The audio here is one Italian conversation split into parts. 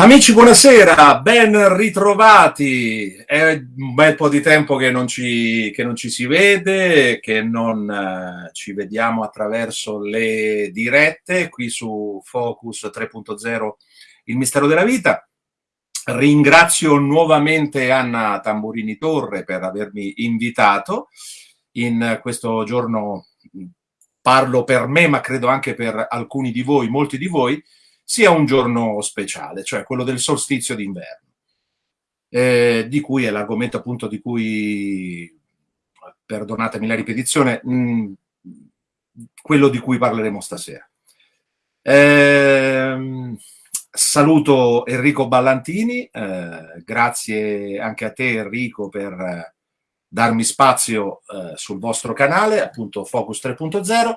Amici, buonasera, ben ritrovati. È un bel po' di tempo che non ci, che non ci si vede, che non uh, ci vediamo attraverso le dirette qui su Focus 3.0, il mistero della vita. Ringrazio nuovamente Anna Tamburini Torre per avermi invitato in questo giorno. Parlo per me, ma credo anche per alcuni di voi, molti di voi sia un giorno speciale, cioè quello del solstizio d'inverno, eh, di cui è l'argomento appunto di cui, perdonatemi la ripetizione, mh, mm, quello di cui parleremo stasera. Eh, saluto Enrico Ballantini, eh, grazie anche a te Enrico per eh, darmi spazio eh, sul vostro canale, appunto Focus 3.0.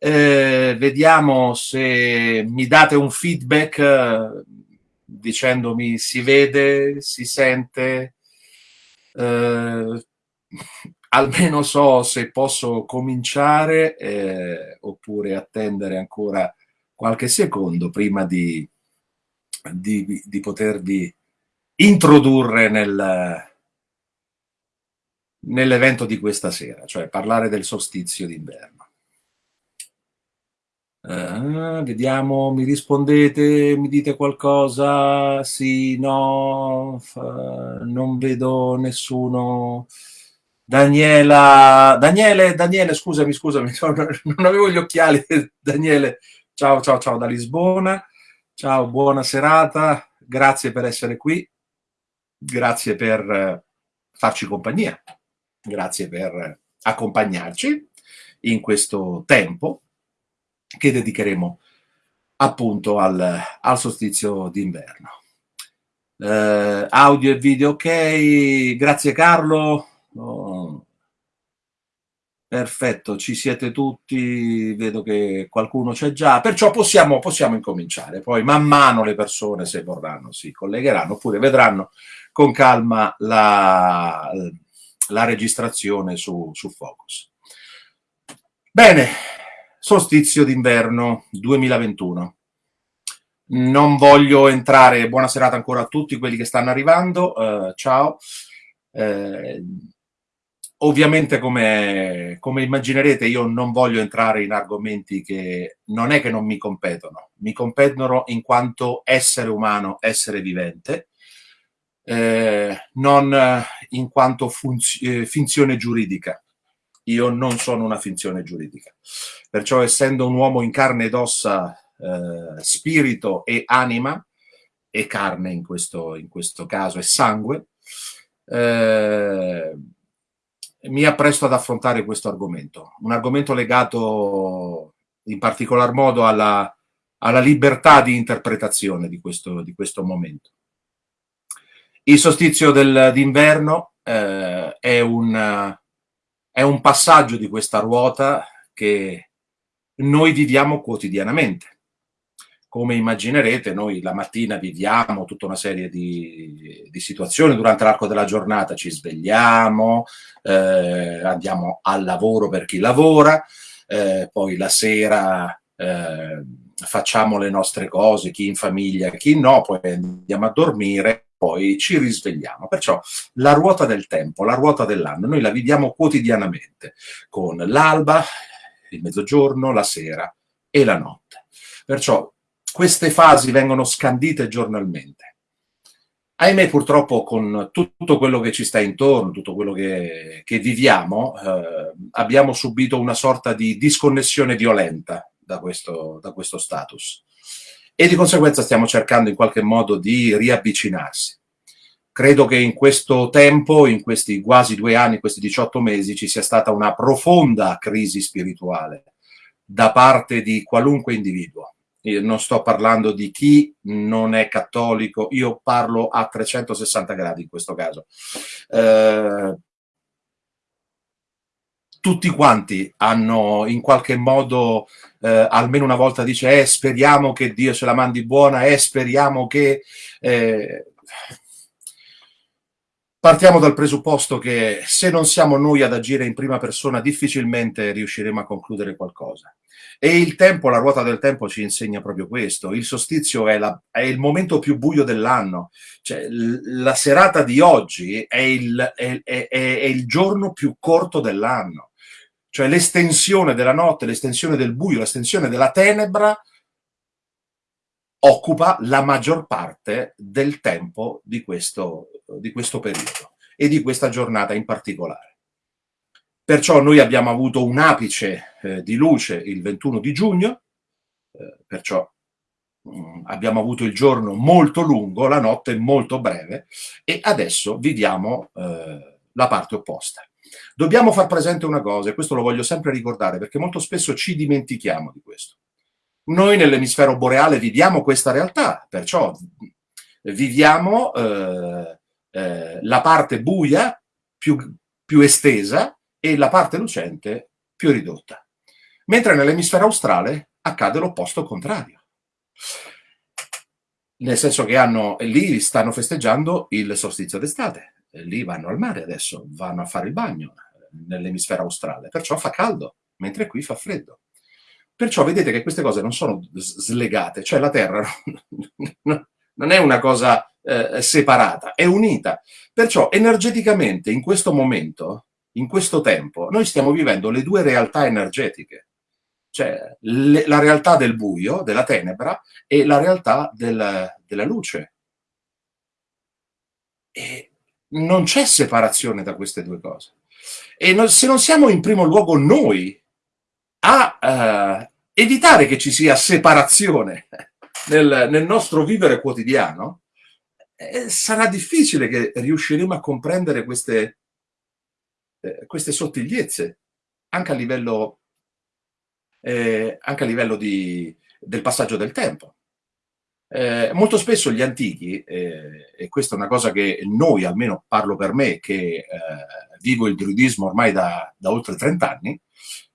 Eh, vediamo se mi date un feedback eh, dicendomi si vede, si sente, eh, almeno so se posso cominciare eh, oppure attendere ancora qualche secondo prima di, di, di potervi introdurre nel, nell'evento di questa sera, cioè parlare del solstizio d'inverno. Uh, vediamo, mi rispondete, mi dite qualcosa? Sì, no, fa, non vedo nessuno. Daniela, Daniele, Daniele, scusami, scusami, non avevo gli occhiali. Daniele, ciao, ciao, ciao da Lisbona. Ciao, buona serata, grazie per essere qui, grazie per farci compagnia, grazie per accompagnarci in questo tempo che dedicheremo appunto al, al solstizio d'inverno. Eh, audio e video ok, grazie Carlo. Oh, perfetto, ci siete tutti, vedo che qualcuno c'è già, perciò possiamo, possiamo incominciare. Poi man mano le persone, se vorranno, si collegheranno oppure vedranno con calma la, la registrazione su, su Focus. Bene, solstizio d'inverno 2021. Non voglio entrare, buona serata ancora a tutti quelli che stanno arrivando, uh, ciao. Eh, ovviamente come, come, immaginerete io non voglio entrare in argomenti che non è che non mi competono, mi competono in quanto essere umano, essere vivente, eh, non in quanto eh, finzione giuridica. Io non sono una finzione giuridica. Perciò essendo un uomo in carne ed ossa, eh, spirito e anima, e carne in questo, in questo caso, e sangue, eh, mi appresto ad affrontare questo argomento. Un argomento legato in particolar modo alla, alla libertà di interpretazione di questo, di questo momento. Il solstizio d'inverno eh, è, un, è un passaggio di questa ruota che noi viviamo quotidianamente. Come immaginerete, noi la mattina viviamo tutta una serie di, di situazioni durante l'arco della giornata, ci svegliamo, eh, andiamo al lavoro per chi lavora, eh, poi la sera eh, facciamo le nostre cose, chi in famiglia, chi no, poi andiamo a dormire, poi ci risvegliamo. Perciò la ruota del tempo, la ruota dell'anno, noi la viviamo quotidianamente con l'alba, il mezzogiorno, la sera e la notte. Perciò queste fasi vengono scandite giornalmente. Ahimè, purtroppo, con tutto quello che ci sta intorno, tutto quello che, che viviamo, eh, abbiamo subito una sorta di disconnessione violenta da questo, da questo status. E di conseguenza stiamo cercando in qualche modo di riavvicinarsi. Credo che in questo tempo, in questi quasi due anni, in questi 18 mesi, ci sia stata una profonda crisi spirituale da parte di qualunque individuo. Io non sto parlando di chi non è cattolico, io parlo a 360 gradi in questo caso. Eh, tutti quanti hanno in qualche modo, eh, almeno una volta dice, eh, speriamo che Dio ce la mandi buona, eh, speriamo che... Eh, Partiamo dal presupposto che se non siamo noi ad agire in prima persona difficilmente riusciremo a concludere qualcosa. E il tempo, la ruota del tempo ci insegna proprio questo. Il solstizio è, la, è il momento più buio dell'anno. Cioè, la serata di oggi è il, è, è il giorno più corto dell'anno. Cioè l'estensione della notte, l'estensione del buio, l'estensione della tenebra occupa la maggior parte del tempo di questo, di questo periodo e di questa giornata in particolare. Perciò noi abbiamo avuto un apice eh, di luce il 21 di giugno, eh, perciò mh, mm, abbiamo avuto il giorno molto lungo, la notte molto breve e adesso viviamo eh, la parte opposta. Dobbiamo far presente una cosa, e questo lo voglio sempre ricordare, perché molto spesso ci dimentichiamo di questo. Noi nell'emisfero boreale viviamo questa realtà, perciò viviamo eh, eh, la parte buia più, più estesa e la parte lucente più ridotta. Mentre nell'emisfero australe accade l'opposto contrario. Nel senso che hanno, lì stanno festeggiando il solstizio d'estate, lì vanno al mare adesso, vanno a fare il bagno nell'emisfero australe, perciò fa caldo, mentre qui fa freddo. Perciò vedete che queste cose non sono slegate, cioè la Terra non è una cosa eh, separata, è unita. Perciò energeticamente in questo momento in questo tempo noi stiamo vivendo le due realtà energetiche, cioè le, la realtà del buio, della tenebra, e la realtà del, della luce. E non c'è separazione da queste due cose. E no, se non siamo in primo luogo noi a uh, evitare che ci sia separazione nel, nel nostro vivere quotidiano, eh, sarà difficile che riusciremo a comprendere queste, eh, queste sottigliezze anche a livello, eh, anche a livello di, del passaggio del tempo. Eh, molto spesso gli antichi, eh, e questa è una cosa che noi, almeno parlo per me, che eh, vivo il druidismo ormai da, da oltre 30 anni,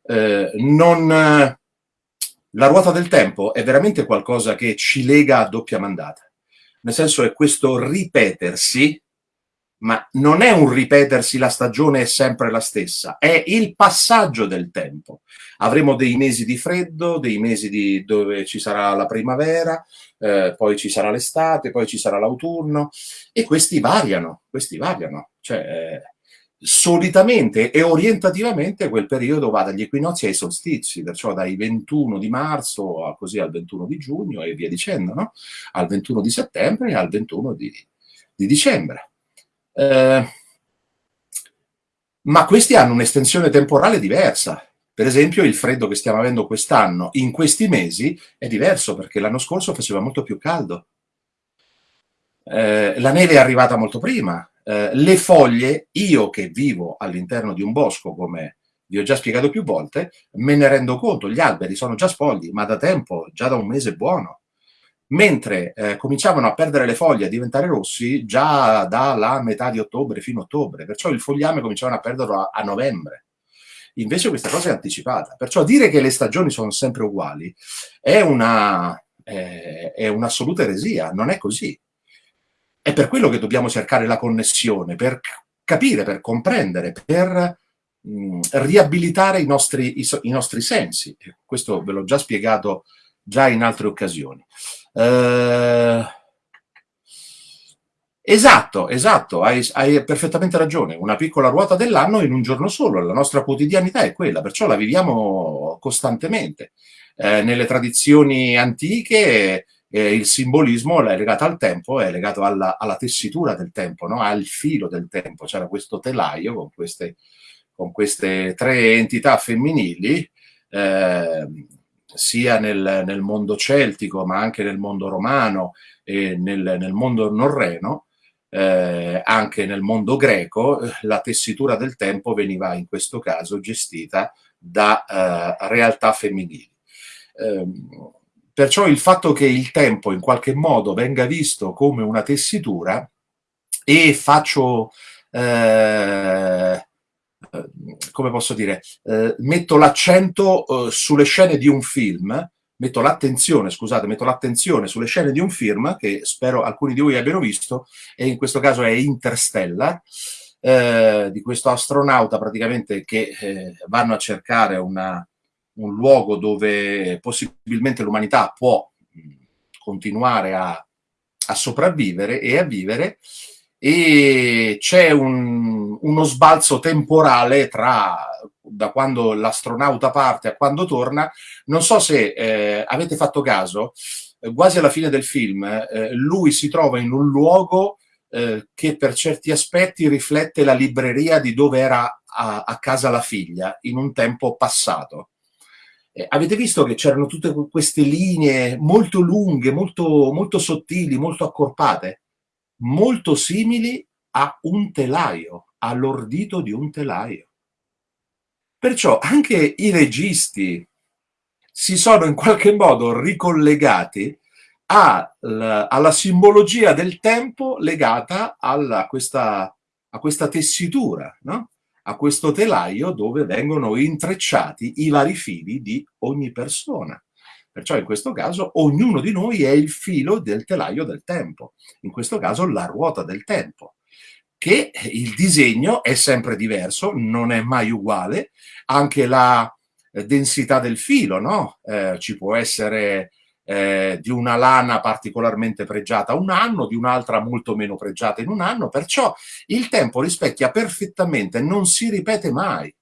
eh, non, la ruota del tempo è veramente qualcosa che ci lega a doppia mandata. Nel senso è questo ripetersi ma non è un ripetersi la stagione è sempre la stessa, è il passaggio del tempo. Avremo dei mesi di freddo, dei mesi di, dove ci sarà la primavera, eh, poi ci sarà l'estate, poi ci sarà l'autunno e questi variano, questi variano. Cioè, eh, solitamente e orientativamente quel periodo va dagli equinozi ai solstizi, perciò dai 21 di marzo a, così al 21 di giugno e via dicendo, no? al 21 di settembre e al 21 di, di dicembre. Eh, ma questi hanno un'estensione temporale diversa. Per esempio il freddo che stiamo avendo quest'anno, in questi mesi, è diverso perché l'anno scorso faceva molto più caldo. Eh, la neve è arrivata molto prima. Eh, le foglie, io che vivo all'interno di un bosco, come vi ho già spiegato più volte, me ne rendo conto, gli alberi sono già spogli, ma da tempo, già da un mese buono mentre eh, cominciavano a perdere le foglie, a diventare rossi già dalla metà di ottobre fino a ottobre, perciò il fogliame cominciavano a perderlo a, a novembre. Invece questa cosa è anticipata, perciò dire che le stagioni sono sempre uguali è, una, eh, è un'assoluta eresia, non è così. È per quello che dobbiamo cercare la connessione, per capire, per comprendere, per mh, riabilitare i nostri, i, i nostri sensi. Questo ve l'ho già spiegato già in altre occasioni. Eh, esatto, esatto, hai, hai, perfettamente ragione. Una piccola ruota dell'anno in un giorno solo. La nostra quotidianità è quella, perciò la viviamo costantemente. Eh, nelle tradizioni antiche eh, il simbolismo è legato al tempo, è legato alla, alla tessitura del tempo, no? al filo del tempo. C'era questo telaio con queste, con queste tre entità femminili. Eh, sia nel, nel, mondo celtico ma anche nel mondo romano e nel, nel mondo norreno, eh, anche nel mondo greco, la tessitura del tempo veniva in questo caso gestita da eh, realtà femminili. Eh, perciò il fatto che il tempo in qualche modo venga visto come una tessitura e faccio eh, eh, come posso dire, eh, metto l'accento eh, sulle scene di un film, metto l'attenzione, scusate, metto l'attenzione sulle scene di un film che spero alcuni di voi abbiano visto, e in questo caso è Interstellar, eh, di questo astronauta praticamente che eh, vanno a cercare una, un luogo dove possibilmente l'umanità può continuare a, a, sopravvivere e a vivere e c'è un, uno sbalzo temporale tra da quando l'astronauta parte a quando torna. Non so se eh, avete fatto caso, eh, quasi alla fine del film, eh, lui si trova in un luogo eh, che per certi aspetti riflette la libreria di dove era a, a casa la figlia in un tempo passato. Eh, avete visto che c'erano tutte queste linee molto lunghe, molto, molto sottili, molto accorpate, molto simili a un telaio, all'ordito di un telaio. Perciò anche i registi si sono in qualche modo ricollegati alla, alla simbologia del tempo legata alla, a, questa, a questa tessitura, no? a questo telaio dove vengono intrecciati i vari fili di ogni persona. Perciò in questo caso ognuno di noi è il filo del telaio del tempo, in questo caso la ruota del tempo, che il disegno è sempre diverso, non è mai uguale, anche la densità del filo, no? Eh, ci può essere eh, di una lana particolarmente pregiata un anno, di un'altra molto meno pregiata in un anno, perciò il tempo rispecchia perfettamente, non si ripete mai.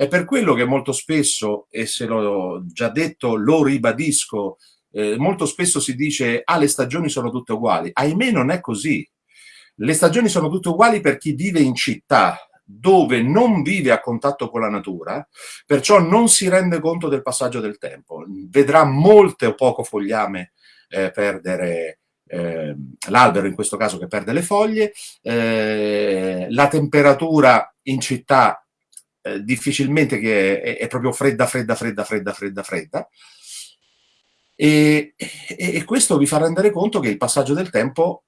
È per quello che molto spesso, e se l'ho già detto, lo ribadisco, eh, molto spesso si dice ah le stagioni sono tutte uguali. Ahimè non è così. Le stagioni sono tutte uguali per chi vive in città, dove non vive a contatto con la natura, perciò non si rende conto del passaggio del tempo. Vedrà molte o poco fogliame eh, perdere eh, l'albero, in questo caso che perde le foglie, eh, la temperatura in città eh, difficilmente che è, è, proprio fredda, fredda, fredda, fredda, fredda, fredda. E, e, questo vi fa rendere conto che il passaggio del tempo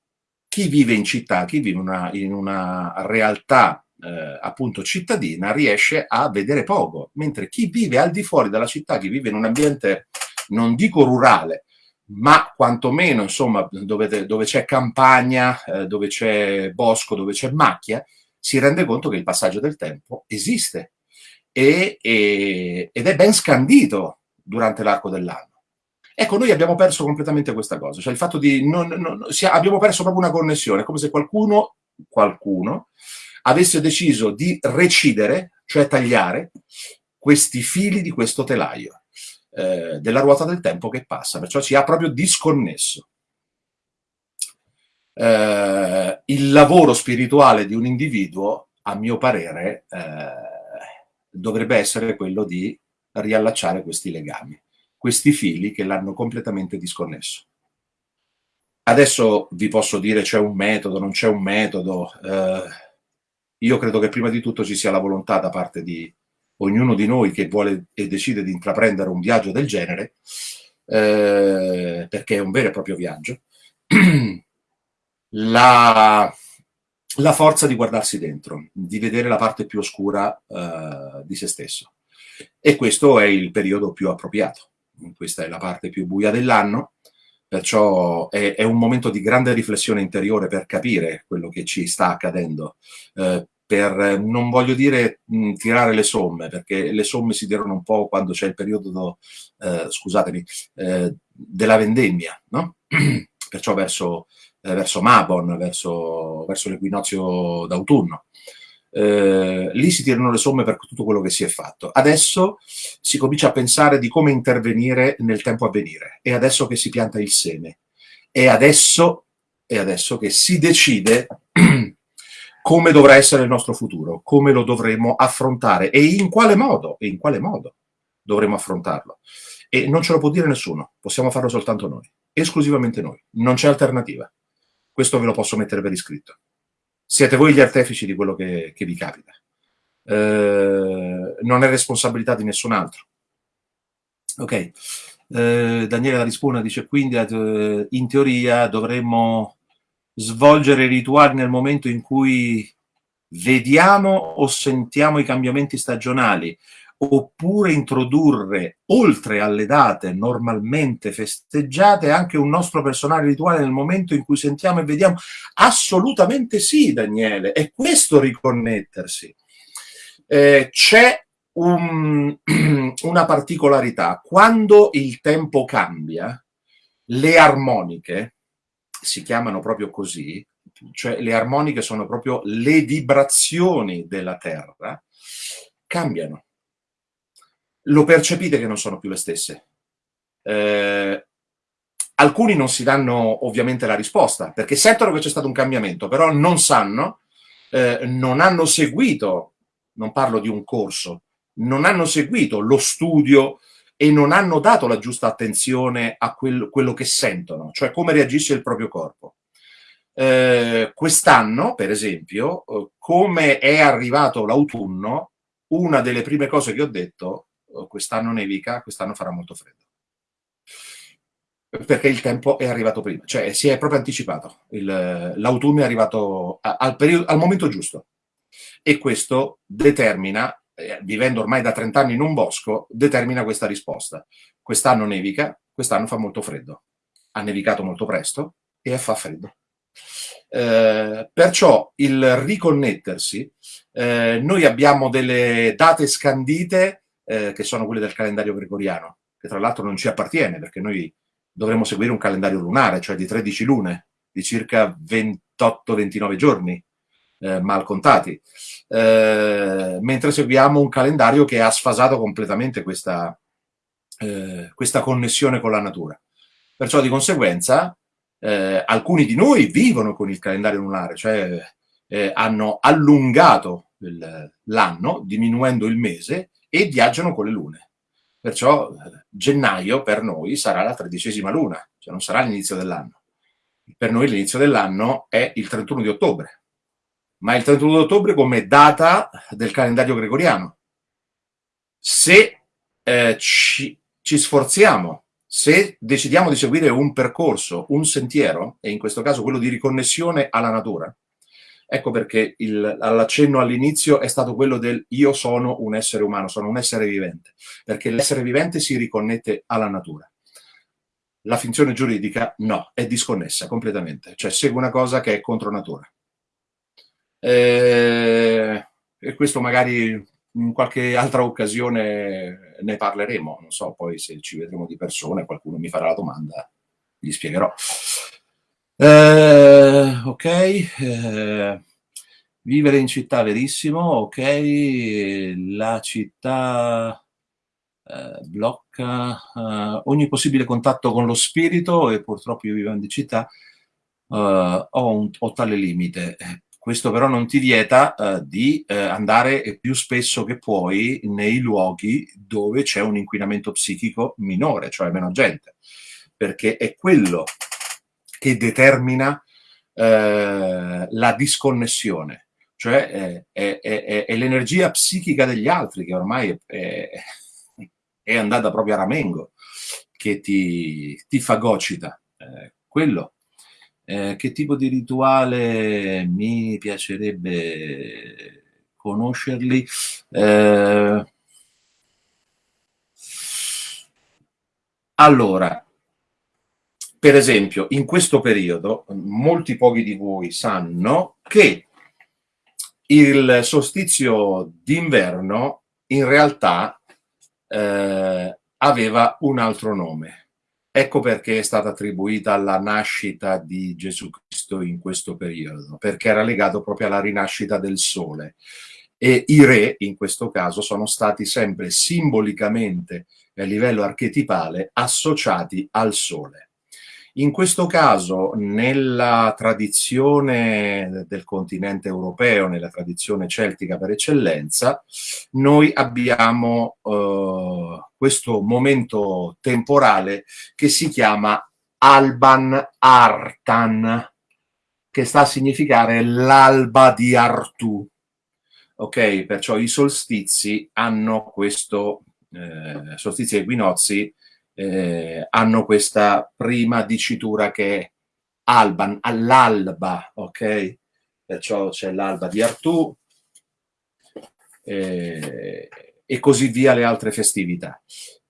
chi vive in città, chi vive una, in una realtà eh, appunto cittadina riesce a vedere poco, mentre chi vive al di fuori della città, chi vive in un ambiente, non dico rurale, ma quantomeno insomma dove, dove c'è campagna, eh, dove c'è bosco, dove c'è macchia, si rende conto che il passaggio del tempo esiste e, e, ed è ben scandito durante l'arco dell'anno. Ecco, noi abbiamo perso completamente questa cosa, cioè il fatto di non, non, abbiamo perso proprio una connessione, come se qualcuno, qualcuno avesse deciso di recidere, cioè tagliare, questi fili di questo telaio eh, della ruota del tempo che passa, perciò ci ha proprio disconnesso. Eh, il lavoro spirituale di un individuo, a mio parere, eh, dovrebbe essere quello di riallacciare questi legami, questi fili che l'hanno completamente disconnesso. Adesso vi posso dire c'è un metodo, non c'è un metodo, eh, io credo che prima di tutto ci sia la volontà da parte di ognuno di noi che vuole e decide di intraprendere un viaggio del genere, eh, perché è un vero e proprio viaggio, la, la, forza di guardarsi dentro, di vedere la parte più oscura eh, di se stesso. E questo è il periodo più appropriato. Questa è la parte più buia dell'anno, Perciò è, è, un momento di grande riflessione interiore per capire quello che ci sta accadendo, eh, per, non voglio dire mh, tirare le somme, perché le somme si tirano un po' quando c'è il periodo, eh, scusatemi, eh, della vendemmia, no? Perciò verso, eh, verso Mabon, verso, verso l'equinozio d'autunno. Eh, lì si tirano le somme per tutto quello che si è fatto. Adesso si comincia a pensare di come intervenire nel tempo a venire. È adesso che si pianta il seme. È adesso, è adesso che si decide come dovrà essere il nostro futuro, come lo dovremo affrontare e in quale modo, e in quale modo dovremo affrontarlo. E non ce lo può dire nessuno, possiamo farlo soltanto noi, esclusivamente noi, non c'è alternativa. Questo ve lo posso mettere per iscritto. Siete voi gli artefici di quello che, che vi capita. Eh, non è responsabilità di nessun altro. Ok, eh, Daniele La Rispona dice quindi eh, in teoria dovremmo svolgere i rituali nel momento in cui vediamo o sentiamo i cambiamenti stagionali, oppure introdurre, oltre alle date normalmente festeggiate, anche un nostro personale rituale nel momento in cui sentiamo e vediamo? Assolutamente sì, Daniele, è questo riconnettersi. Eh, c'è un, una particolarità. Quando il tempo cambia, le armoniche, si chiamano proprio così, cioè le armoniche sono proprio le vibrazioni della Terra, cambiano. Lo percepite che non sono più le stesse. Eh, alcuni non si danno ovviamente la risposta, perché sentono che c'è stato un cambiamento, però non sanno, eh, non hanno seguito, non parlo di un corso, non hanno seguito lo studio e non hanno dato la giusta attenzione a quel, quello che sentono, cioè come reagisce il proprio corpo. Eh, quest'anno, per esempio, eh, come è arrivato l'autunno, una delle prime cose che ho detto, quest'anno nevica, quest'anno farà molto freddo. Perché il tempo è arrivato prima, cioè si è proprio anticipato. L'autunno è arrivato al, periodo, al momento giusto. E questo determina eh, vivendo ormai da 30 anni in un bosco, determina questa risposta. Quest'anno nevica, quest'anno fa molto freddo. Ha nevicato molto presto e fa freddo. Eh, perciò il riconnettersi, eh, noi abbiamo delle date scandite eh, che sono quelle del calendario gregoriano, che tra l'altro non ci appartiene perché noi dovremmo seguire un calendario lunare, cioè di 13 lune, di circa 28-29 giorni eh, mal contati, eh, mentre seguiamo un calendario che ha sfasato completamente questa, eh, questa connessione con la natura. Perciò di conseguenza eh, alcuni di noi vivono con il calendario lunare, cioè eh, hanno allungato l'anno diminuendo il mese e viaggiano con le lune. Perciò eh, gennaio per noi sarà la tredicesima luna, cioè non sarà l'inizio dell'anno. Per noi l'inizio dell'anno è il 31 di ottobre, ma il 31 ottobre come data del calendario gregoriano. Se eh, ci, ci sforziamo, se decidiamo di seguire un percorso, un sentiero, e in questo caso quello di riconnessione alla natura, Ecco perché l'accenno all'inizio è stato quello del io sono un essere umano, sono un essere vivente, perché l'essere vivente si riconnette alla natura. La finzione giuridica no, è disconnessa completamente, cioè segue una cosa che è contro natura. Eh, e questo magari in qualche altra occasione ne parleremo, non so, poi se ci vedremo di persona e qualcuno mi farà la domanda, gli spiegherò. Eh, ok, eh, vivere in città, verissimo, ok, la città eh, blocca eh, ogni possibile contatto con lo spirito e purtroppo io vivendo in città eh, ho, un, ho tale limite. Questo però non ti vieta uh, di andare più spesso che puoi nei luoghi dove c'è un inquinamento psichico minore, cioè meno gente, perché è quello che determina uh, la disconnessione, cioè è, è, è, è l'energia psichica degli altri che ormai è, andata proprio a ramengo, che ti, ti fagocita. quello eh, che tipo di rituale mi piacerebbe conoscerli? Eh, allora, per esempio, in questo periodo, molti pochi di voi sanno che il solstizio d'inverno in realtà eh, aveva un altro nome. Ecco perché è stata attribuita alla nascita di Gesù Cristo in questo periodo, perché era legato proprio alla rinascita del sole. E i re, in questo caso, sono stati sempre simbolicamente, a livello archetipale, associati al sole. In questo caso, nella tradizione del continente europeo, nella tradizione celtica per eccellenza, noi abbiamo eh, questo momento temporale che si chiama Alban Artan, che sta a significare l'alba di Artù. Ok, perciò i solstizi hanno questo, eh, solstizi e equinozi eh, hanno questa prima dicitura che è alban, all'alba, ok? Perciò c'è l'alba di Artù eh, e così via le altre festività.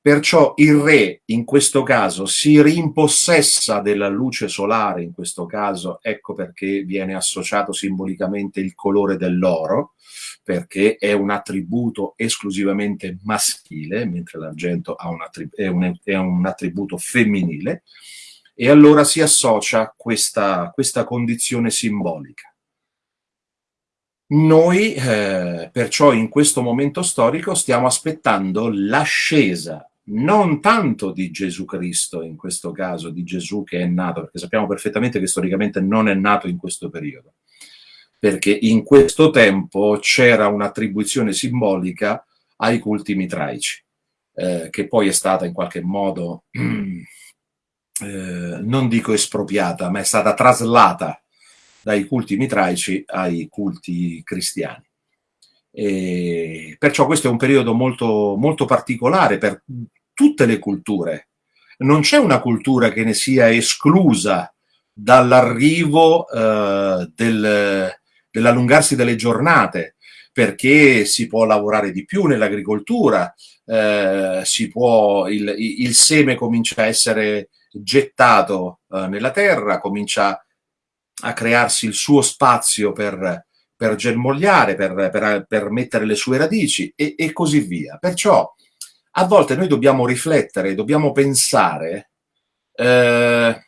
Perciò il re in questo caso si rimpossessa della luce solare, in questo caso ecco perché viene associato simbolicamente il colore dell'oro, perché è un attributo esclusivamente maschile, mentre l'argento è, è un attributo femminile, e allora si associa questa, questa condizione simbolica. Noi eh, perciò in questo momento storico stiamo aspettando l'ascesa non tanto di Gesù Cristo, in questo caso di Gesù che è nato, perché sappiamo perfettamente che storicamente non è nato in questo periodo, perché in questo tempo c'era un'attribuzione simbolica ai culti mitraici, eh, che poi è stata in qualche modo, eh, non dico espropriata, ma è stata traslata dai culti mitraici ai culti cristiani. E perciò questo è un periodo molto, molto particolare per tutte le culture. Non c'è una cultura che ne sia esclusa dall'arrivo eh, del, dell'allungarsi delle giornate, perché si può lavorare di più nell'agricoltura, eh, il, il, seme comincia a essere gettato eh, nella terra, comincia a crearsi il suo spazio per, per germogliare, per, per, per, mettere le sue radici e, e, così via. Perciò a volte noi dobbiamo riflettere, dobbiamo pensare eh,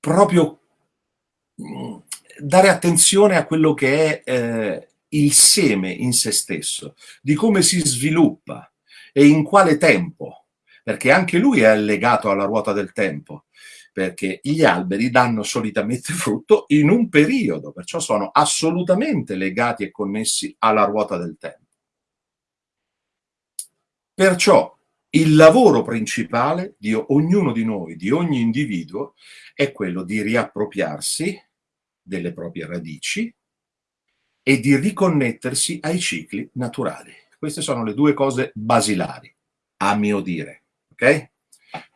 proprio dare attenzione a quello che è eh, il seme in se stesso, di come si sviluppa e in quale tempo, perché anche lui è legato alla ruota del tempo perché gli alberi danno solitamente frutto in un periodo, perciò sono assolutamente legati e connessi alla ruota del tempo. Perciò il lavoro principale di ognuno di noi, di ogni individuo, è quello di riappropriarsi delle proprie radici e di riconnettersi ai cicli naturali. Queste sono le due cose basilari, a mio dire. Ok?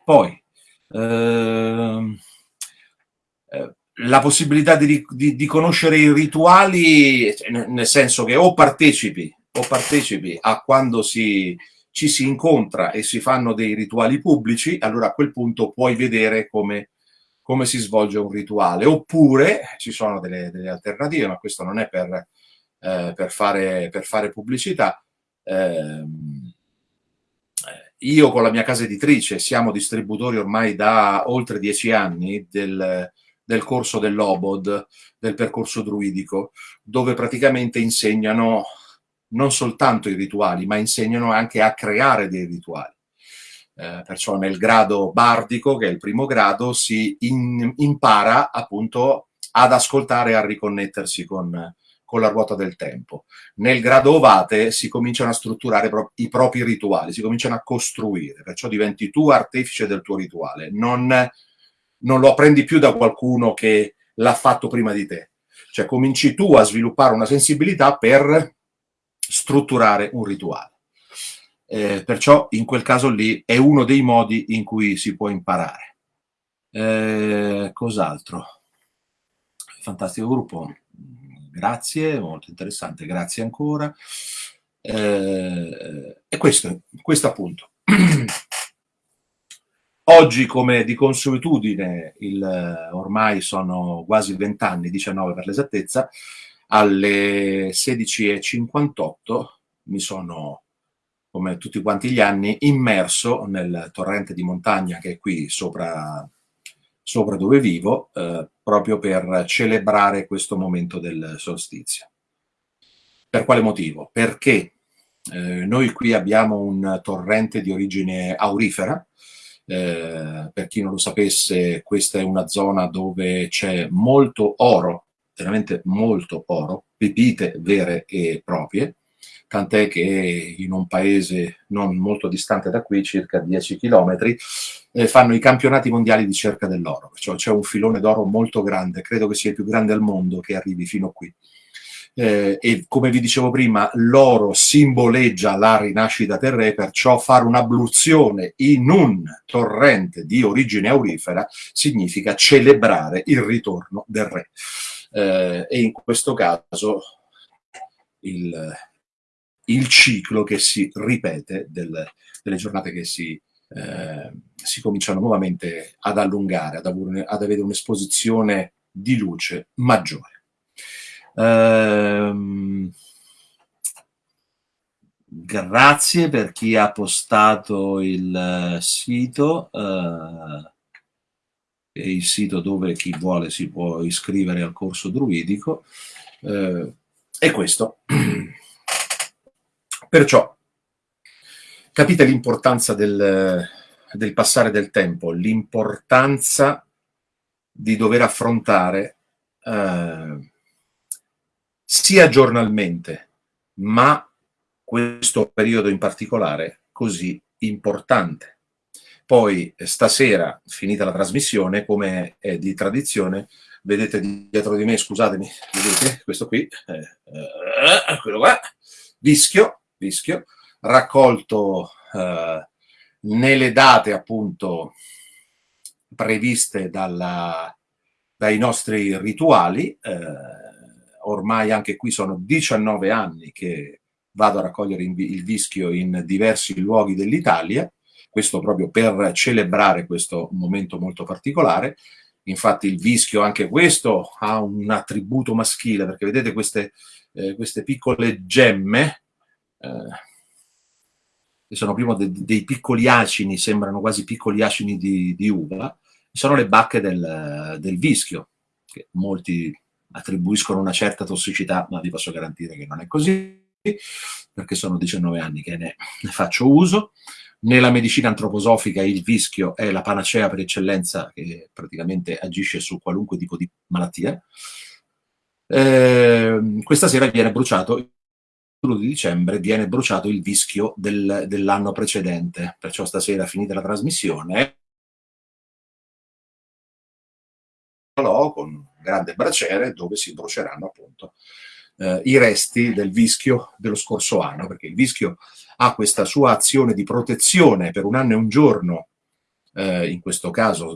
Poi, eh, la possibilità di, di, di, conoscere i rituali, cioè, nel senso che o partecipi, o partecipi a quando si, ci si incontra e si fanno dei rituali pubblici, allora a quel punto puoi vedere come, come si svolge un rituale. Oppure ci sono delle, delle alternative, ma questo non è per, eh, per, fare, per fare, pubblicità. Eh, io con la mia casa editrice siamo distributori ormai da oltre dieci anni del, del corso dell'Obod, del percorso druidico, dove praticamente insegnano non soltanto i rituali, ma insegnano anche a creare dei rituali. Eh, perciò nel grado bardico, che è il primo grado, si in, impara appunto ad ascoltare e a riconnettersi con, con la ruota del tempo. Nel grado Ovate si cominciano a strutturare i propri rituali, si cominciano a costruire, perciò diventi tu artefice del tuo rituale, non, non lo apprendi più da qualcuno che l'ha fatto prima di te. Cioè cominci tu a sviluppare una sensibilità per strutturare un rituale. Eh, perciò in quel caso lì è uno dei modi in cui si può imparare. Eh, cos'altro? Fantastico gruppo grazie, molto interessante, grazie ancora. Eh, e questo, questo appunto. Oggi, come di consuetudine, il, ormai sono quasi 20 anni, 19 per l'esattezza, alle 16.58 mi sono, come tutti quanti gli anni, immerso nel torrente di montagna che è qui sopra sopra dove vivo, eh, proprio per celebrare questo momento del solstizio. Per quale motivo? Perché eh, noi qui abbiamo un torrente di origine aurifera, eh, per chi non lo sapesse questa è una zona dove c'è molto oro, veramente molto oro, pepite vere e proprie, tant'è che in un paese non molto distante da qui, circa 10 chilometri, eh, fanno i campionati mondiali di cerca dell'oro, cioè c'è un filone d'oro molto grande, credo che sia il più grande al mondo che arrivi fino qui. Eh, e come vi dicevo prima, l'oro simboleggia la rinascita del re, perciò fare un'abluzione in un torrente di origine aurifera significa celebrare il ritorno del re. Eh, e in questo caso il, il ciclo che si ripete del, delle giornate che si, eh, si, cominciano nuovamente ad allungare, ad, avere, ad avere un'esposizione di luce maggiore. Ehm, grazie per chi ha postato il sito. Eh, il sito dove chi vuole si può iscrivere al corso druidico. Eh, e questo. Perciò capite l'importanza del, del, passare del tempo, l'importanza di dover affrontare eh, sia giornalmente, ma questo periodo in particolare così importante. Poi stasera, finita la trasmissione, come è di tradizione, vedete dietro di me, scusatemi, vedete questo qui, eh, eh, quello qua, vischio, vischio, raccolto eh, nelle date appunto previste dalla, dai nostri rituali, eh, ormai anche qui sono 19 anni che vado a raccogliere il vischio in diversi luoghi dell'Italia, questo proprio per celebrare questo momento molto particolare. Infatti il vischio, anche questo, ha un attributo maschile, perché vedete queste, eh, queste piccole gemme, che sono prima de dei piccoli acini, sembrano quasi piccoli acini di, di uva, sono le bacche del, del vischio, che molti attribuiscono una certa tossicità, ma vi posso garantire che non è così, perché sono 19 anni che ne, ne faccio uso. Nella medicina antroposofica il vischio è la panacea per eccellenza che praticamente agisce su qualunque tipo di malattia. Eh, questa sera viene bruciato, il 1 di dicembre, viene bruciato il vischio del, dell'anno precedente, perciò stasera finita la trasmissione con grande braciere dove si bruceranno appunto eh, i resti del vischio dello scorso anno, perché il vischio ha questa sua azione di protezione per un anno e un giorno, eh, in questo caso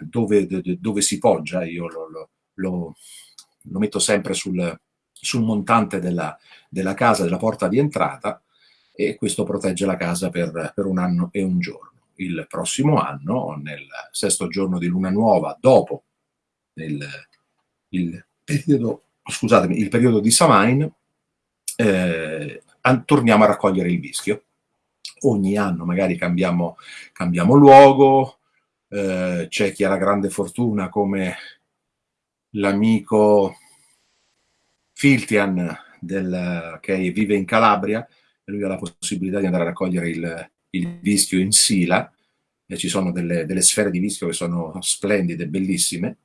dove, dove, si poggia, io lo, lo, lo, lo metto sempre sul, sul montante della, della, casa, della porta di entrata, e questo protegge la casa per, per un anno e un giorno. Il prossimo anno, nel sesto giorno di luna nuova, dopo il, il periodo scusatemi, il periodo di Samain, eh, torniamo a raccogliere il vischio. Ogni anno magari cambiamo, cambiamo luogo, eh, c'è chi ha la grande fortuna come l'amico Filtian del, che vive in Calabria, e lui ha la possibilità di andare a raccogliere il, il vischio in Sila, e ci sono delle, delle sfere di vischio che sono splendide, bellissime,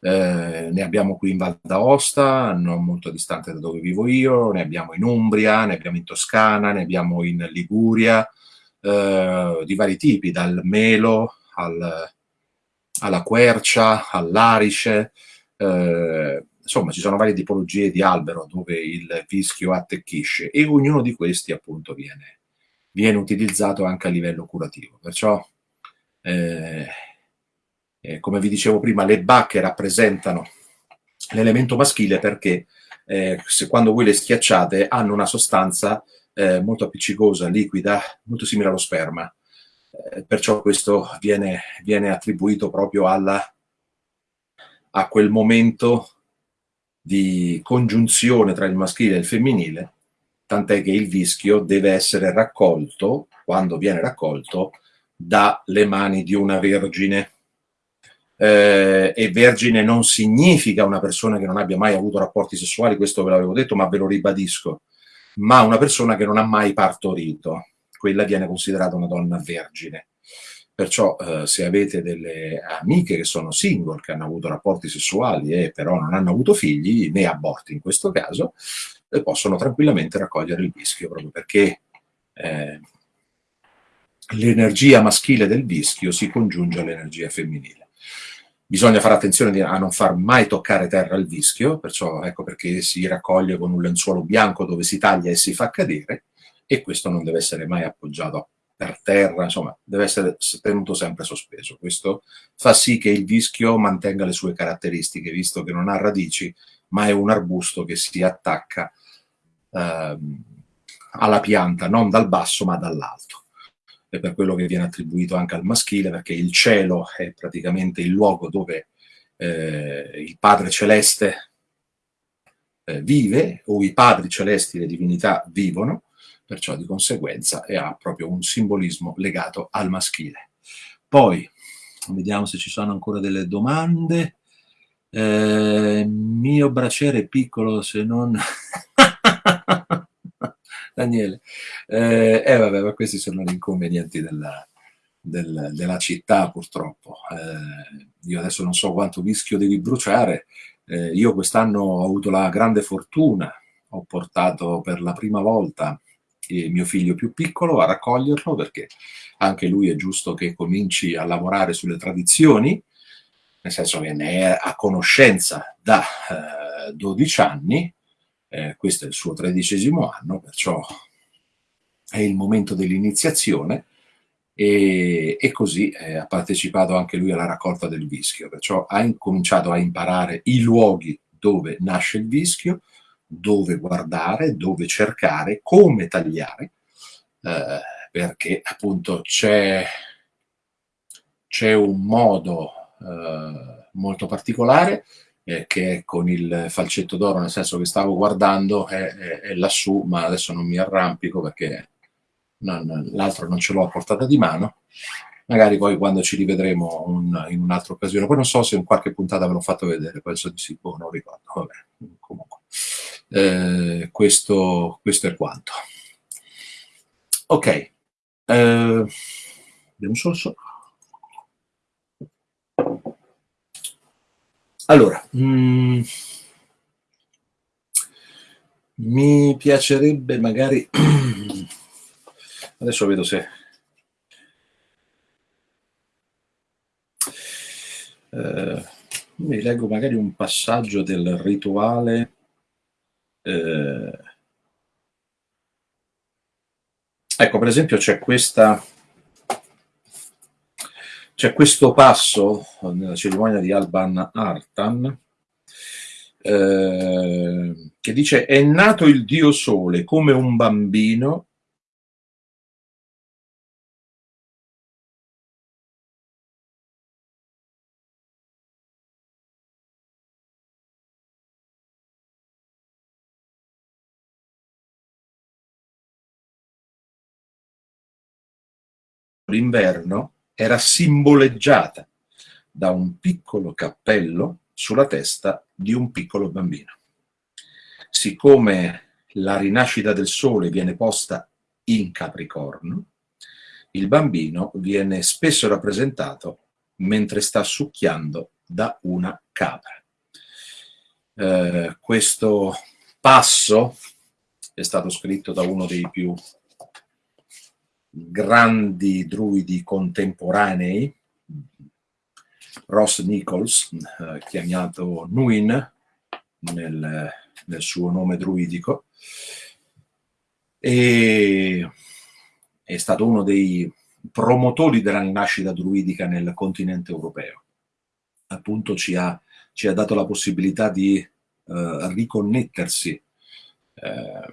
eh, ne abbiamo qui in Val d'Aosta, non molto distante da dove vivo io, ne abbiamo in Umbria, ne abbiamo in Toscana, ne abbiamo in Liguria, eh, di vari tipi, dal melo al, alla quercia, all'arice, eh, insomma ci sono varie tipologie di albero dove il vischio attecchisce e ognuno di questi appunto viene, viene utilizzato anche a livello curativo. Perciò eh, eh, come vi dicevo prima, le bacche rappresentano l'elemento maschile perché eh, se, quando voi le schiacciate hanno una sostanza eh, molto appiccicosa, liquida, molto simile allo sperma. Eh, perciò questo viene, viene attribuito proprio alla, a quel momento di congiunzione tra il maschile e il femminile, tant'è che il vischio deve essere raccolto, quando viene raccolto, dalle mani di una vergine eh, e vergine non significa una persona che non abbia mai avuto rapporti sessuali, questo ve l'avevo detto, ma ve lo ribadisco, ma una persona che non ha mai partorito, quella viene considerata una donna vergine. Perciò eh, se avete delle amiche che sono single, che hanno avuto rapporti sessuali e però non hanno avuto figli, né aborti in questo caso, eh, possono tranquillamente raccogliere il vischio, proprio perché eh, l'energia maschile del vischio si congiunge all'energia femminile. Bisogna fare attenzione a non far mai toccare terra il vischio, perciò ecco perché si raccoglie con un lenzuolo bianco dove si taglia e si fa cadere, e questo non deve essere mai appoggiato per terra, insomma, deve essere tenuto sempre sospeso. Questo fa sì che il vischio mantenga le sue caratteristiche, visto che non ha radici, ma è un arbusto che si attacca ehm, alla pianta, non dal basso ma dall'alto. È per quello che viene attribuito anche al maschile, perché il cielo è praticamente il luogo dove eh, il Padre Celeste eh, vive, o i padri celesti, le divinità vivono, perciò di conseguenza ha proprio un simbolismo legato al maschile. Poi, vediamo se ci sono ancora delle domande. Eh, mio braciere piccolo se non... Daniele. Eh, eh, vabbè, ma questi sono gli inconvenienti della, del, della città purtroppo. Eh, io adesso non so quanto vischio devi bruciare, eh, io quest'anno ho avuto la grande fortuna, ho portato per la prima volta mio figlio più piccolo a raccoglierlo perché anche lui è giusto che cominci a lavorare sulle tradizioni, nel senso che ne è a conoscenza da eh, 12 anni, eh, questo è il suo tredicesimo anno, perciò è il momento dell'iniziazione e, e, così eh, ha partecipato anche lui alla raccolta del vischio, perciò ha incominciato a imparare i luoghi dove nasce il vischio, dove guardare, dove cercare, come tagliare, eh, perché appunto c'è, un modo eh, molto particolare eh, che è con il falcetto d'oro, nel senso che stavo guardando, è, è, è lassù, ma adesso non mi arrampico perché l'altro non ce l'ho a portata di mano. Magari poi quando ci rivedremo un, in un'altra occasione, poi non so se in qualche puntata ve l'ho fatto vedere, penso di sì, boh, non ricordo, vabbè, comunque. Eh, questo, questo, è quanto. Ok, eh, vediamo un sorso. Allora, mm, mi piacerebbe magari, adesso vedo se... Eh, mi leggo magari un passaggio del rituale eh, ecco, per esempio c'è questa c'è questo passo nella cerimonia di Alban Artan eh, che dice è nato il Dio Sole come un bambino l'inverno era simboleggiata da un piccolo cappello sulla testa di un piccolo bambino. Siccome la rinascita del sole viene posta in Capricorno, il bambino viene spesso rappresentato mentre sta succhiando da una capra. Eh, questo passo è stato scritto da uno dei più grandi druidi contemporanei, Ross Nichols, eh, chiamato Nuin nel, nel, suo nome druidico, e è stato uno dei promotori della rinascita druidica nel continente europeo. Appunto ci ha, ci ha dato la possibilità di eh, riconnettersi eh,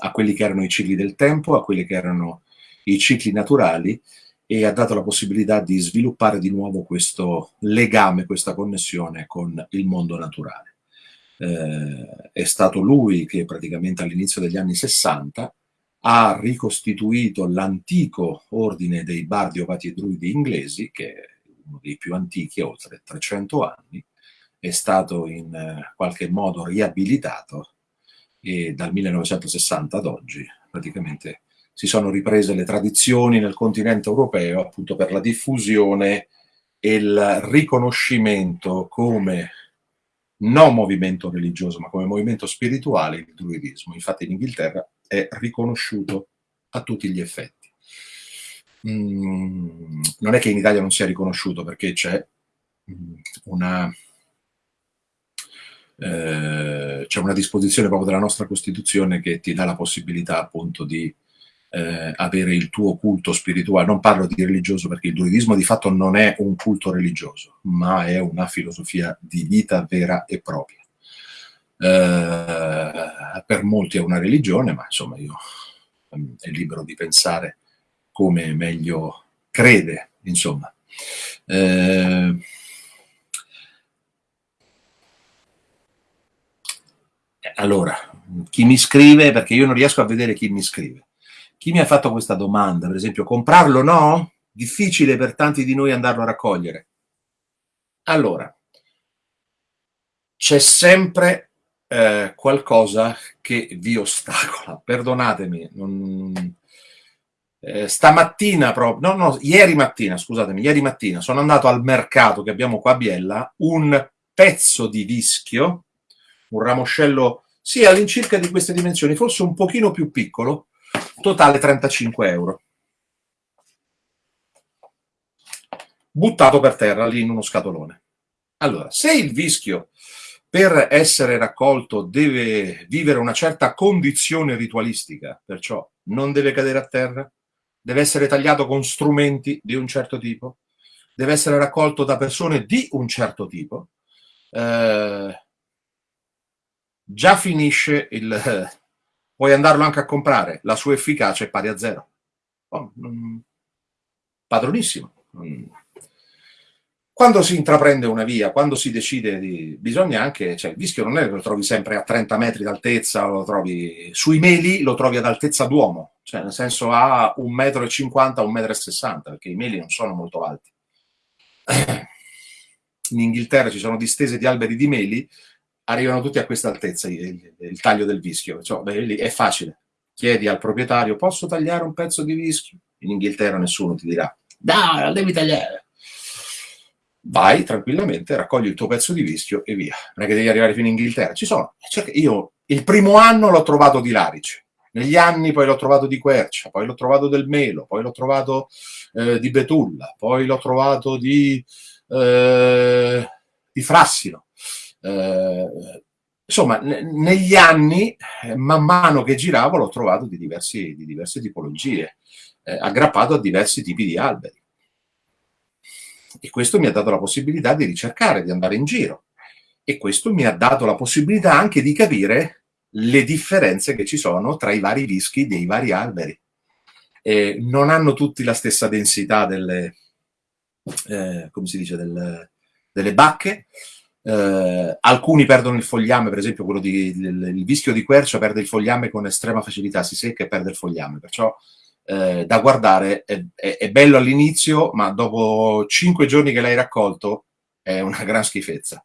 a quelli che erano i cicli del tempo, a quelli che erano i cicli naturali e ha dato la possibilità di sviluppare di nuovo questo legame, questa connessione con il mondo naturale. Eh, è stato lui che praticamente all'inizio degli anni 60 ha ricostituito l'antico ordine dei bardi, ovati e druidi inglesi, che è uno dei più antichi, oltre 300 anni, è stato in eh, qualche modo riabilitato e dal 1960 ad oggi praticamente si sono riprese le tradizioni nel continente europeo appunto per la diffusione e il riconoscimento come non movimento religioso ma come movimento spirituale il druidismo. Infatti in Inghilterra è riconosciuto a tutti gli effetti. Mm, non è che in Italia non sia riconosciuto perché c'è mm, una eh, c'è una disposizione proprio della nostra Costituzione che ti dà la possibilità appunto di eh, avere il tuo culto spirituale. Non parlo di religioso perché il druidismo di fatto non è un culto religioso, ma è una filosofia di vita vera e propria. eh, per molti è una religione, ma insomma io mm, è libero di pensare come meglio crede, insomma. Eh, allora, chi mi scrive, perché io non riesco a vedere chi mi scrive. Chi mi ha fatto questa domanda, per esempio, comprarlo no? Difficile per tanti di noi andarlo a raccogliere. Allora, c'è sempre eh, qualcosa che vi ostacola. Perdonatemi, non... eh, stamattina proprio, no, no, ieri mattina, scusatemi, ieri mattina sono andato al mercato che abbiamo qua a Biella, un pezzo di vischio, un ramoscello, sì, all'incirca di queste dimensioni, forse un pochino più piccolo, totale 35 euro. Buttato per terra lì in uno scatolone. Allora, se il vischio per essere raccolto deve vivere una certa condizione ritualistica, perciò non deve cadere a terra, deve essere tagliato con strumenti di un certo tipo, deve essere raccolto da persone di un certo tipo, eh, già finisce il... puoi andarlo anche a comprare, la sua efficacia è pari a zero. Oh, padronissimo. Quando si intraprende una via, quando si decide di... bisogna anche, cioè il vischio non è che lo trovi sempre a 30 metri d'altezza, lo trovi sui meli, lo trovi ad altezza d'uomo, cioè nel senso a 1,50 m, 1,60 m, perché i meli non sono molto alti. In Inghilterra ci sono distese di alberi di meli, arrivano tutti a questa altezza il, il taglio del vischio, cioè, beh, è facile. Chiedi al proprietario, posso tagliare un pezzo di vischio? In Inghilterra nessuno ti dirà, no, lo devi tagliare vai tranquillamente, raccogli il tuo pezzo di vischio e via. Non è che devi arrivare fino in Inghilterra. Ci sono. Cioè io il primo anno l'ho trovato di Larice, negli anni poi l'ho trovato di Quercia, poi l'ho trovato del Melo, poi l'ho trovato eh, di Betulla, poi l'ho trovato di, eh, di Frassino. Eh, insomma, negli anni, man mano che giravo, l'ho trovato di, diversi, di diverse tipologie, eh, aggrappato a diversi tipi di alberi. E questo mi ha dato la possibilità di ricercare, di andare in giro. E questo mi ha dato la possibilità anche di capire le differenze che ci sono tra i vari vischi dei vari alberi. Eh, non hanno tutti la stessa densità delle, eh, come si dice, del, delle bacche, eh, alcuni perdono il fogliame, per esempio quello di, il, il, vischio di quercia perde il fogliame con estrema facilità, si secca e perde il fogliame, perciò eh, da guardare, è, è, è bello all'inizio, ma dopo cinque giorni che l'hai raccolto è una gran schifezza.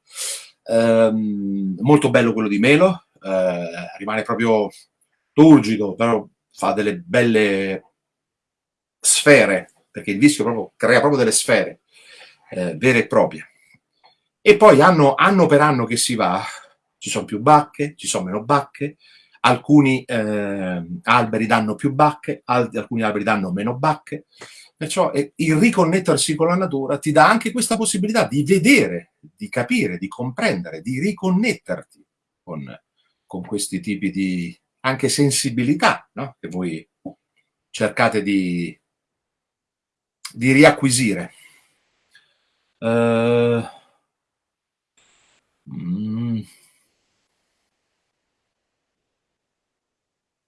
Um, molto bello quello di Melo, uh, rimane proprio turgido, però fa delle belle sfere, perché il vischio proprio, crea proprio delle sfere eh, vere e proprie. E poi anno, anno per anno che si va, ci sono più bacche, ci sono meno bacche, alcuni eh, alberi danno più bacche, alcuni alberi danno meno bacche, perciò eh, il riconnettersi con la natura ti dà anche questa possibilità di vedere, di capire, di comprendere, di riconnetterti con, con questi tipi di anche sensibilità no? che voi cercate di, di riacquisire. Uh, mm.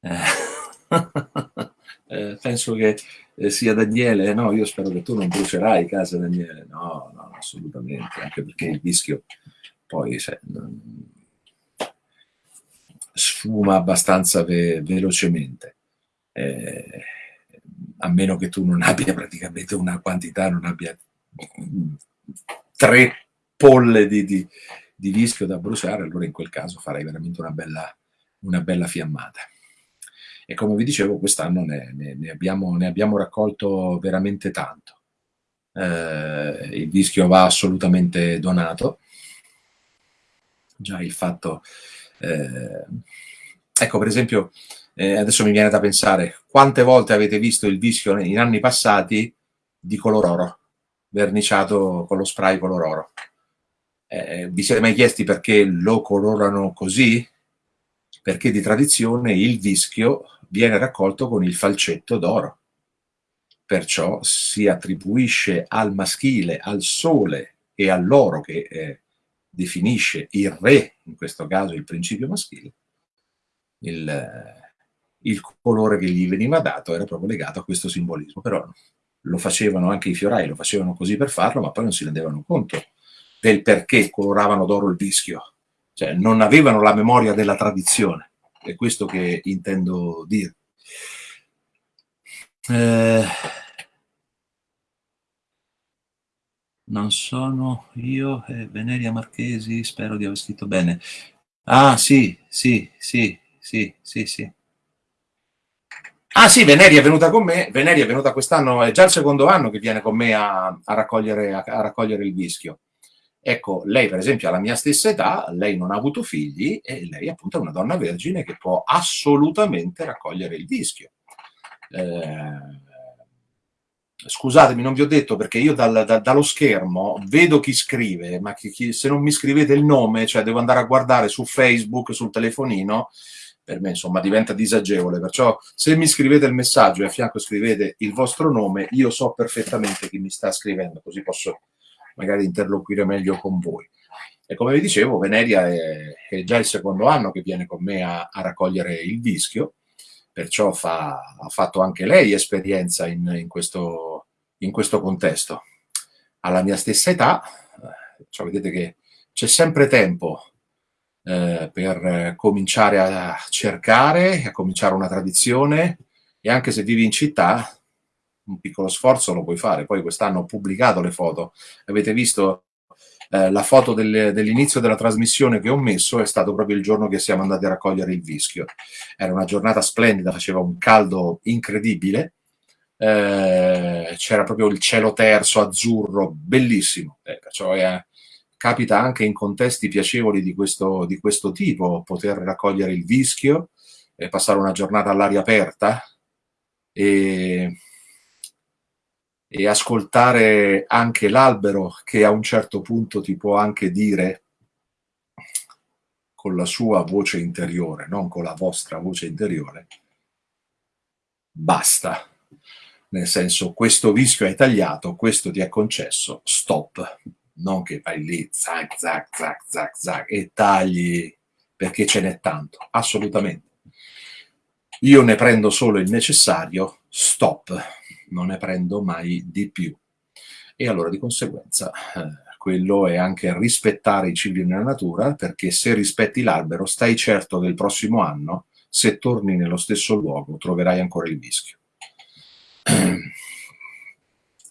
eh, penso che eh, sia Daniele, no, io spero che tu non brucerai casa Daniele, no, no, assolutamente, anche perché il vischio poi se, sfuma abbastanza ve velocemente, eh, a meno che tu non abbia praticamente una quantità, non abbia tre polle di, di, di vischio da bruciare, allora in quel caso farai veramente una bella, una bella fiammata e come vi dicevo quest'anno ne, ne, ne, abbiamo, ne, abbiamo, raccolto veramente tanto. Eh, il vischio va assolutamente donato, già il fatto... Eh, ecco per esempio, eh, adesso mi viene da pensare, quante volte avete visto il vischio in anni passati di color oro, verniciato con lo spray color oro? Eh, vi siete mai chiesti perché lo colorano così? Perché di tradizione il vischio viene raccolto con il falcetto d'oro. Perciò si attribuisce al maschile, al sole e all'oro che eh, definisce il re, in questo caso il principio maschile, il, il colore che gli veniva dato era proprio legato a questo simbolismo. Però lo facevano anche i fiorai, lo facevano così per farlo, ma poi non si rendevano conto del perché coloravano d'oro il vischio. Cioè, non avevano la memoria della tradizione. È questo che intendo dire. Eh, non sono io e Veneria Marchesi, spero di aver scritto bene. Ah, sì, sì, sì, sì, sì, sì. Ah sì, Veneri è venuta con me, Veneri è venuta quest'anno, è già il secondo anno che viene con me a, a, raccogliere, a, a raccogliere il vischio. Ecco, lei per esempio ha la mia stessa età, lei non ha avuto figli e lei appunto è una donna vergine che può assolutamente raccogliere il vischio. Eh, scusatemi, non vi ho detto perché io dal, da, dallo schermo vedo chi scrive, ma chi, chi, se non mi scrivete il nome, cioè devo andare a guardare su Facebook, sul telefonino, per me insomma diventa disagevole, perciò se mi scrivete il messaggio e a fianco scrivete il vostro nome, io so perfettamente chi mi sta scrivendo, così posso magari interloquire meglio con voi. E come vi dicevo, Veneria è, è già il secondo anno che viene con me a, a raccogliere il vischio, perciò fa, ha fatto anche lei esperienza in, in, questo, in questo contesto. Alla mia stessa età, cioè vedete che c'è sempre tempo eh, per cominciare a cercare, a cominciare una tradizione e anche se vivi in città, un piccolo sforzo lo puoi fare. Poi quest'anno ho pubblicato le foto, avete visto eh, la foto del, dell'inizio della trasmissione che ho messo è stato proprio il giorno che siamo andati a raccogliere il vischio. Era una giornata splendida, faceva un caldo incredibile, eh, c'era proprio il cielo terzo, azzurro, bellissimo. Eh, perciò è, capita anche in contesti piacevoli di questo, di questo tipo, poter raccogliere il vischio, e passare una giornata all'aria aperta e, e ascoltare anche l'albero che a un certo punto ti può anche dire con la sua voce interiore, non con la vostra voce interiore, basta. Nel senso, questo vischio è tagliato, questo ti è concesso, stop non che vai lì, zac, zac, zac, zac, zac, e tagli perché ce n'è tanto, assolutamente. Io ne prendo solo il necessario, stop, non ne prendo mai di più. E allora di conseguenza eh, quello è anche rispettare i cicli nella natura, perché se rispetti l'albero stai certo che il prossimo anno, se torni nello stesso luogo, troverai ancora il vischio.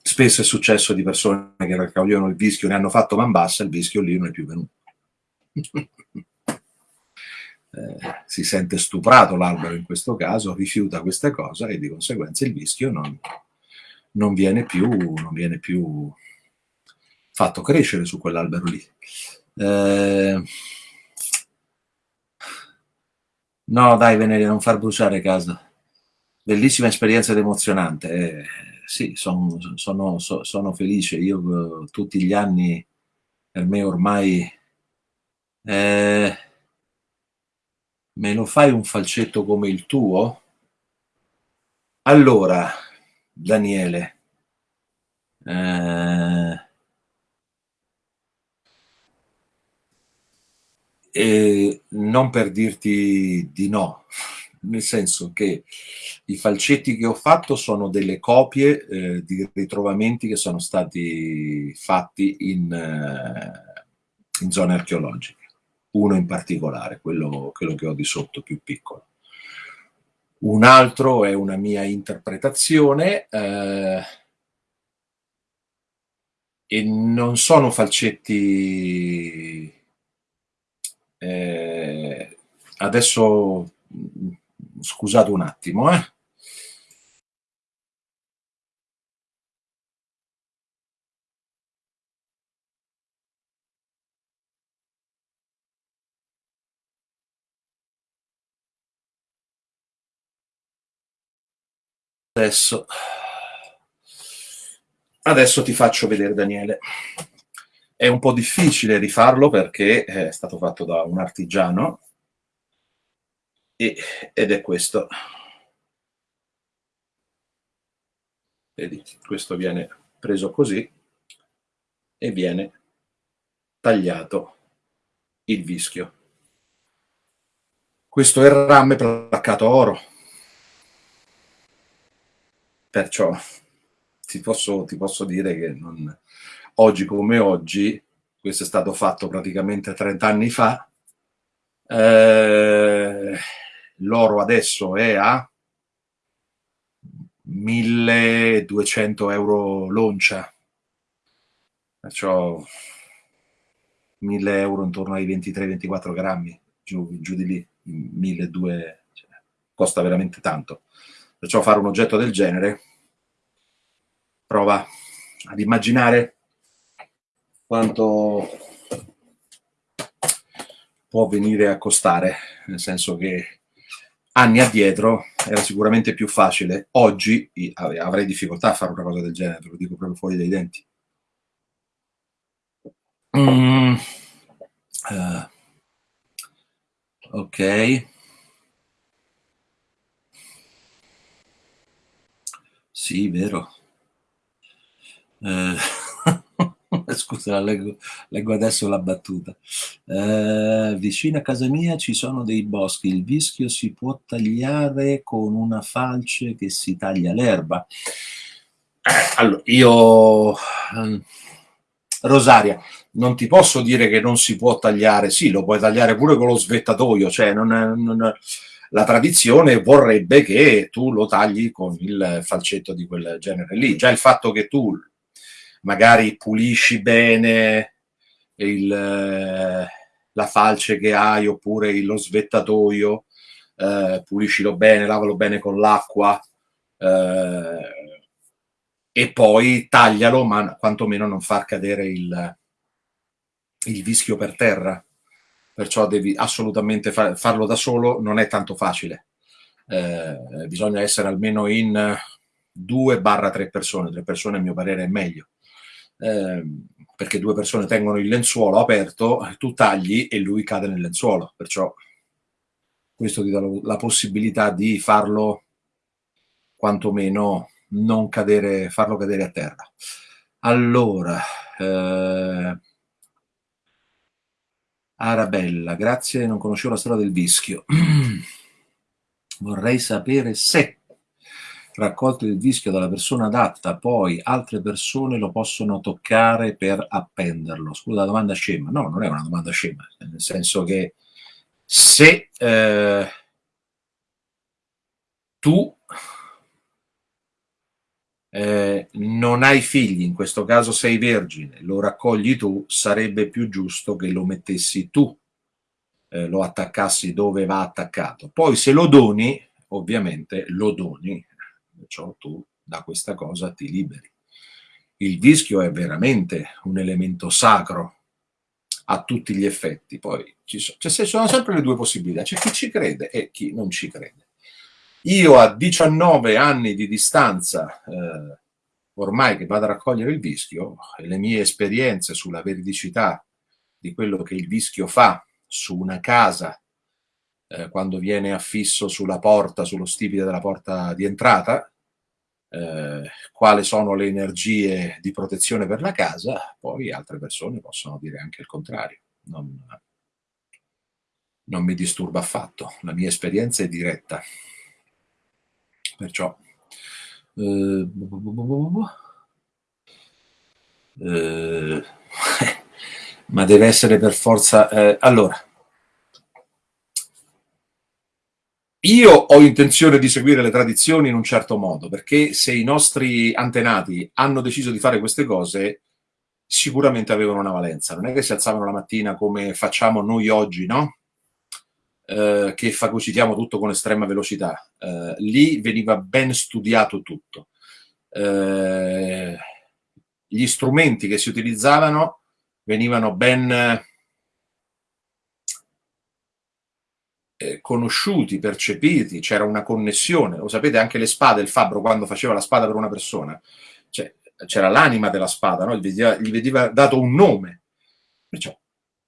spesso è successo di persone che raccoglievano il vischio, ne hanno fatto man bassa, il vischio lì non è più venuto. eh, si sente stuprato l'albero in questo caso, rifiuta questa cosa e di conseguenza il vischio non, non, viene, più, non viene più fatto crescere su quell'albero lì. Eh, no, dai Veneria, non far bruciare casa. Bellissima esperienza ed emozionante. Eh sì, son, sono, so, sono, felice. Io eh, tutti gli anni, per me ormai, eh, me lo fai un falcetto come il tuo? Allora, Daniele, eh, e non per dirti di no, nel senso che i falcetti che ho fatto sono delle copie eh, di ritrovamenti che sono stati fatti in, eh, in zone archeologiche. Uno in particolare, quello, quello che ho di sotto, più piccolo. Un altro è una mia interpretazione eh, e non sono falcetti... Eh, adesso scusate un attimo, eh. Adesso, adesso ti faccio vedere Daniele. È un po' difficile rifarlo perché è stato fatto da un artigiano e, ed è questo. Vedi, questo viene preso così e viene tagliato il vischio. Questo è il rame placcato oro. Perciò ti posso, ti posso dire che non, oggi come oggi, questo è stato fatto praticamente 30 anni fa, eh, l'oro adesso è a 1200 euro l'oncia, perciò 1000 euro intorno ai 23-24 grammi, giù, giù, di lì, 1200, cioè, costa veramente tanto. Perciò fare un oggetto del genere, prova ad immaginare quanto può venire a costare, nel senso che anni addietro era sicuramente più facile. Oggi avrei difficoltà a fare una cosa del genere, te lo dico proprio fuori dai denti. Mm. Uh. Ok. Sì, vero. Uh. Scusa, leggo, leggo, adesso la battuta. Eh, vicino a casa mia ci sono dei boschi, il vischio si può tagliare con una falce che si taglia l'erba. Eh, allora, io... Ehm, Rosaria, non ti posso dire che non si può tagliare, sì, lo puoi tagliare pure con lo svettatoio, cioè non, non, la tradizione vorrebbe che tu lo tagli con il falcetto di quel genere lì. Già il fatto che tu magari pulisci bene il, la falce che hai oppure lo svettatoio, eh, puliscilo bene, lavalo bene con l'acqua eh, e poi taglialo, ma quantomeno non far cadere il, il vischio per terra. Perciò devi assolutamente far, farlo da solo, non è tanto facile. Eh, bisogna essere almeno in 2-3 persone, tre persone a mio parere è meglio eh, perché due persone tengono il lenzuolo aperto, tu tagli e lui cade nel lenzuolo, perciò questo ti dà la possibilità di farlo quantomeno non cadere, farlo cadere a terra. Allora, eh, Arabella, grazie, non conoscevo la storia del vischio. Vorrei sapere se raccolto il vischio dalla persona adatta, poi altre persone lo possono toccare per appenderlo. Scusa la domanda scema. No, non è una domanda scema, nel senso che se eh, tu eh, non hai figli, in questo caso sei vergine, lo raccogli tu, sarebbe più giusto che lo mettessi tu, eh, lo attaccassi dove va attaccato. Poi se lo doni, ovviamente lo doni perciò tu da questa cosa ti liberi. Il vischio è veramente un elemento sacro a tutti gli effetti, poi ci sono, cioè, sono sempre le due possibilità, c'è chi ci crede e chi non ci crede. Io a 19 anni di distanza, eh, ormai che vado a raccogliere il vischio, e le mie esperienze sulla veridicità di quello che il vischio fa su una casa eh, quando viene affisso sulla porta, sullo stipite della porta di entrata, eh, quali sono le energie di protezione per la casa, poi altre persone possono dire anche il contrario. Non, non mi disturba affatto, la mia esperienza è diretta. Perciò... Eh, eh, ma deve essere per forza... Eh, allora, Io ho intenzione di seguire le tradizioni in un certo modo, perché se i nostri antenati hanno deciso di fare queste cose, sicuramente avevano una valenza. Non è che si alzavano la mattina come facciamo noi oggi, no? Eh, che fagocitiamo tutto con estrema velocità. Eh, lì veniva ben studiato tutto. Eh, gli strumenti che si utilizzavano venivano ben eh, conosciuti, percepiti, c'era una connessione. Lo sapete, anche le spade, il fabbro quando faceva la spada per una persona, cioè, c'era l'anima della spada, no? gli, veniva, gli veniva dato un nome. Perciò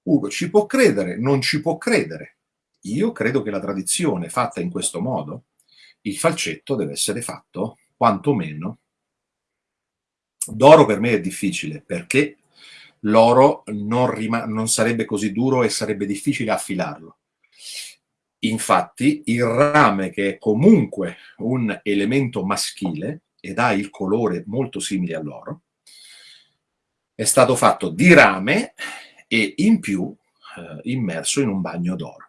Ugo ci può credere, non ci può credere. Io credo che la tradizione fatta in questo modo, il falcetto deve essere fatto quantomeno d'oro per me è difficile perché l'oro non, non sarebbe così duro e sarebbe difficile affilarlo. Infatti il rame, che è comunque un elemento maschile ed ha il colore molto simile all'oro, è stato fatto di rame e in più eh, immerso in un bagno d'oro.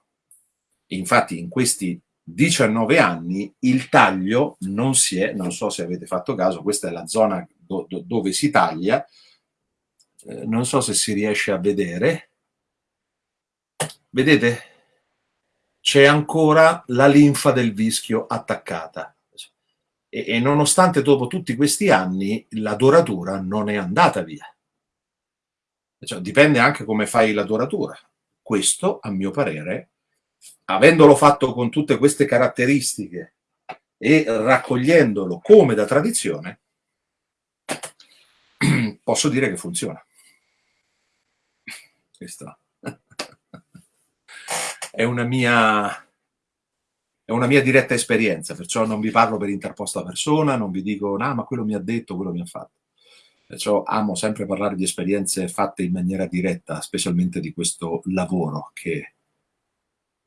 Infatti in questi 19 anni il taglio non si è, non so se avete fatto caso, questa è la zona do, do, dove si taglia, eh, non so se si riesce a vedere, vedete? C'è ancora la linfa del vischio attaccata e, e nonostante dopo tutti questi anni la doratura non è andata via. Cioè, dipende anche come fai la doratura. Questo, a mio parere, avendolo fatto con tutte queste caratteristiche e raccogliendolo come da tradizione, posso dire che funziona. Questa è una mia è una mia diretta esperienza, perciò non vi parlo per interposta persona, non vi dico, ah, ma quello mi ha detto, quello mi ha fatto. Perciò amo sempre parlare di esperienze fatte in maniera diretta, specialmente di questo lavoro che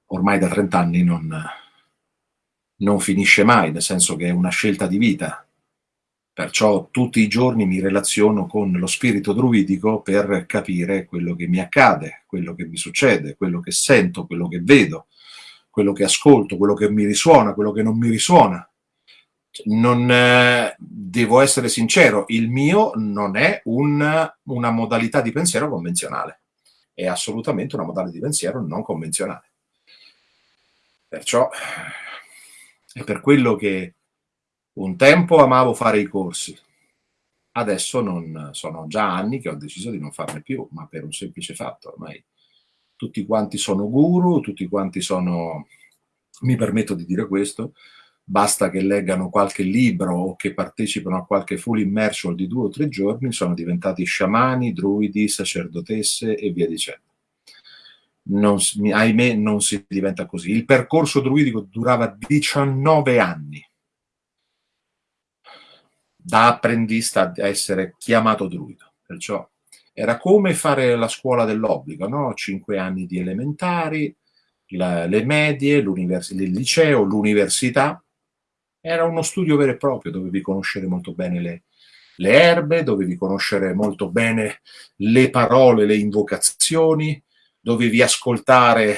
ormai da 30 anni non, non finisce mai, nel senso che è una scelta di vita. Perciò tutti i giorni mi relaziono con lo spirito druidico per capire quello che mi accade, quello che mi succede, quello che sento, quello che vedo, quello che ascolto, quello che mi risuona, quello che non mi risuona. Non, eh, devo essere sincero, il mio non è un, una modalità di pensiero convenzionale, è assolutamente una modalità di pensiero non convenzionale. Perciò è per quello che un tempo amavo fare i corsi, adesso non, sono già anni che ho deciso di non farne più, ma per un semplice fatto, ormai tutti quanti sono guru, tutti quanti sono, mi permetto di dire questo, basta che leggano qualche libro o che partecipano a qualche full immersion di due o tre giorni, sono diventati sciamani, druidi, sacerdotesse e via dicendo non, ahimè non si diventa così. Il percorso druidico durava 19 anni da apprendista a essere chiamato druido. Perciò era come fare la scuola dell'obbligo, no? 5 anni di elementari, la, le medie, il liceo, l'università. Era uno studio vero e proprio, dovevi conoscere molto bene le, le erbe, dovevi conoscere molto bene le parole, le invocazioni, dovevi ascoltare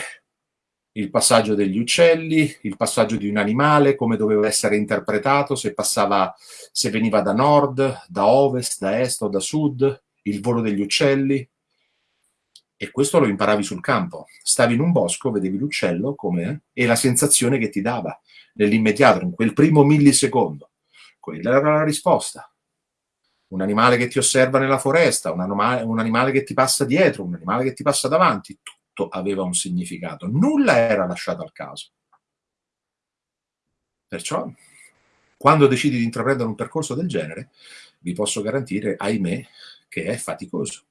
il passaggio degli uccelli, il passaggio di un animale, come doveva essere interpretato, se passava, se veniva da nord, da ovest, da est o da sud, il volo degli uccelli. E questo lo imparavi sul campo. Stavi in un bosco, vedevi l'uccello come, e la sensazione che ti dava nell'immediato, in quel primo millisecondo. Quella era la risposta un animale che ti osserva nella foresta, un animale, un animale che ti passa dietro, un animale che ti passa davanti, tutto aveva un significato, nulla era lasciato al caso. Perciò, quando decidi di intraprendere un percorso del genere, vi posso garantire, ahimè, che è faticoso.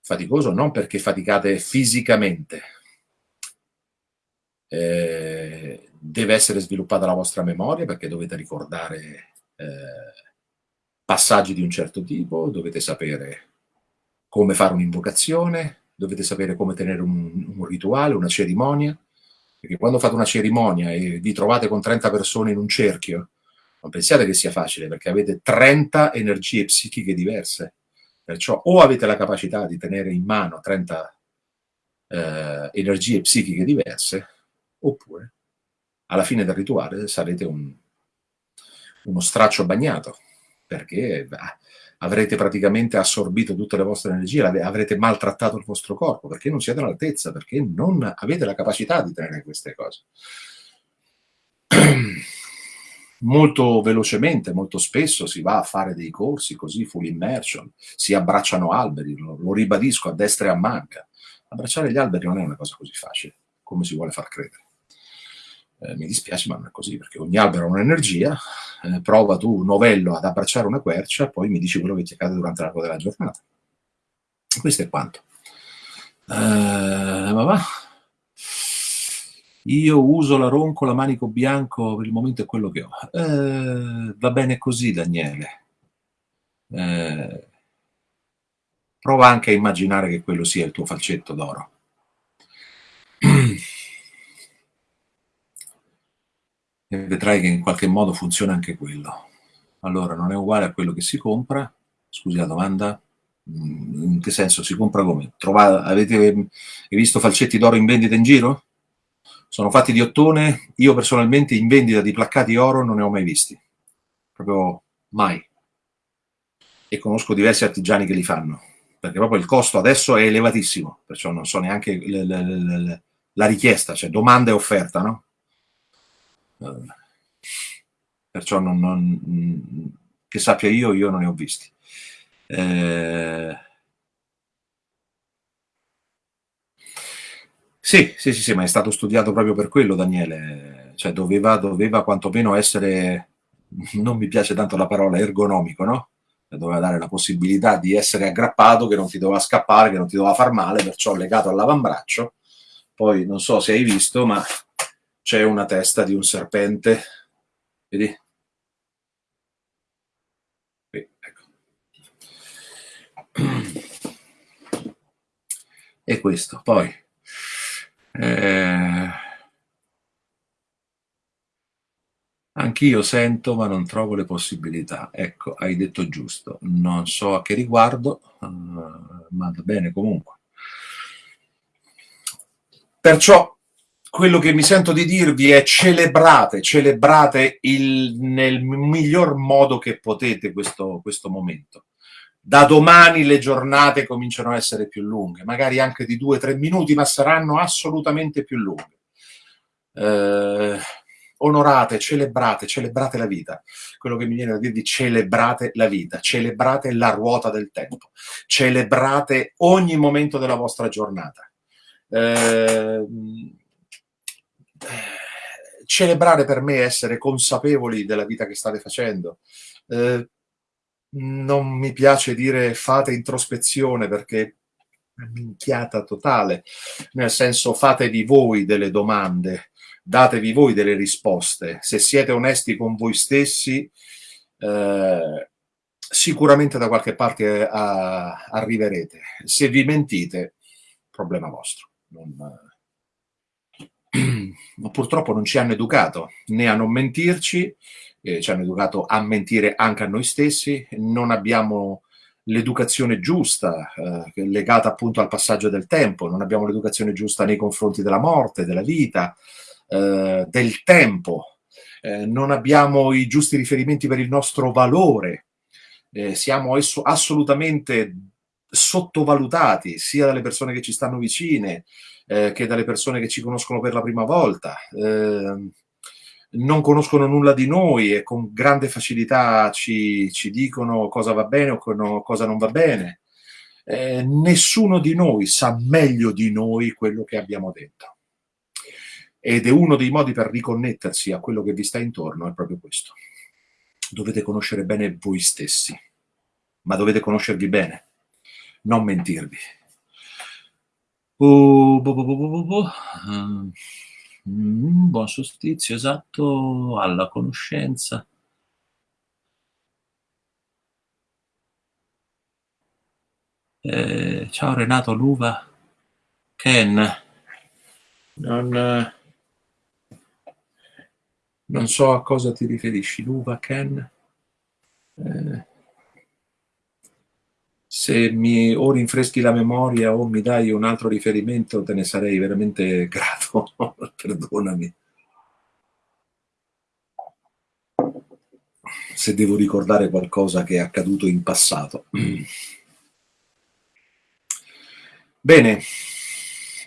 Faticoso non perché faticate fisicamente, eh, deve essere sviluppata la vostra memoria perché dovete ricordare eh, passaggi di un certo tipo, dovete sapere come fare un'invocazione, dovete sapere come tenere un, un, rituale, una cerimonia, perché quando fate una cerimonia e vi trovate con 30 persone in un cerchio, non pensiate che sia facile, perché avete 30 energie psichiche diverse. Perciò o avete la capacità di tenere in mano 30 eh, energie psichiche diverse, oppure alla fine del rituale sarete un, uno straccio bagnato perché beh, avrete praticamente assorbito tutte le vostre energie, avrete maltrattato il vostro corpo, perché non siete all'altezza, perché non avete la capacità di tenere queste cose. molto velocemente, molto spesso si va a fare dei corsi così, full immersion, si abbracciano alberi, lo, lo ribadisco a destra e a manca. Abbracciare gli alberi non è una cosa così facile, come si vuole far credere. Eh, mi dispiace, ma non è così, perché ogni albero ha un'energia, eh, prova tu, novello, ad abbracciare una quercia, poi mi dici quello che ti accade durante l'arco della giornata. Questo è quanto. Eh, va. Io uso la roncola manico bianco, per il momento è quello che ho. Eh, va bene così, Daniele. Eh, prova anche a immaginare che quello sia il tuo falcetto d'oro. E vedrai che in qualche modo funziona anche quello. Allora, non è uguale a quello che si compra? Scusi la domanda? Mm, in che senso si compra come? Trovate, avete visto falcetti d'oro in vendita in giro? Sono fatti di ottone, io personalmente in vendita di placcati oro non ne ho mai visti, proprio mai. E conosco diversi artigiani che li fanno, perché proprio il costo adesso è elevatissimo, perciò non so neanche la richiesta, cioè domanda e offerta, no? Uh, perciò non, non, che sappia io, io non ne ho visti. Eh... Sì, sì, sì, sì, ma è stato studiato proprio per quello, Daniele. Cioè, doveva, doveva quantomeno essere, non mi piace tanto la parola, ergonomico, no? Doveva dare la possibilità di essere aggrappato, che non ti doveva scappare, che non ti doveva far male, perciò legato all'avambraccio. Poi, non so se hai visto, ma c'è una testa di un serpente, vedi? E questo, poi... Eh, Anch'io sento ma non trovo le possibilità. Ecco, hai detto giusto. Non so a che riguardo, uh, ma va bene comunque. Perciò quello che mi sento di dirvi è celebrate, celebrate il, nel miglior modo che potete questo, questo momento da domani le giornate cominciano a essere più lunghe, magari anche di due o tre minuti, ma saranno assolutamente più lunghe. Eh, onorate, celebrate, celebrate la vita. Quello che mi viene da dirvi, celebrate la vita, celebrate la ruota del tempo, celebrate ogni momento della vostra giornata. Eh, celebrare per me essere consapevoli della vita che state facendo. Eh, non mi piace dire fate introspezione perché è una minchiata totale, nel senso fatevi voi delle domande, datevi voi delle risposte. Se siete onesti con voi stessi, eh, sicuramente da qualche parte eh, arriverete. Se vi mentite, problema vostro. Non, purtroppo non ci hanno educato né a non mentirci eh, ci hanno educato a mentire anche a noi stessi, non abbiamo l'educazione giusta eh, legata appunto al passaggio del tempo, non abbiamo l'educazione giusta nei confronti della morte, della vita, eh, del tempo, eh, non abbiamo i giusti riferimenti per il nostro valore, eh, siamo assolutamente sottovalutati sia dalle persone che ci stanno vicine eh, che dalle persone che ci conoscono per la prima volta. Eh, non conoscono nulla di noi e con grande facilità ci, ci dicono cosa va bene o cosa non va bene. Eh, nessuno di noi sa meglio di noi quello che abbiamo detto. Ed è uno dei modi per riconnettersi a quello che vi sta intorno, è proprio questo. Dovete conoscere bene voi stessi, ma dovete conoscervi bene, non mentirvi. Uh, bu, bu, bu, uh. Mm, buon solstizio, esatto, alla conoscenza. Eh, ciao Renato Luva, Ken, non, non so a cosa ti riferisci, Luva, Ken. Eh, se mi o rinfreschi la memoria o mi dai un altro riferimento, te ne sarei veramente grato. Perdonami. Se devo ricordare qualcosa che è accaduto in passato. Bene,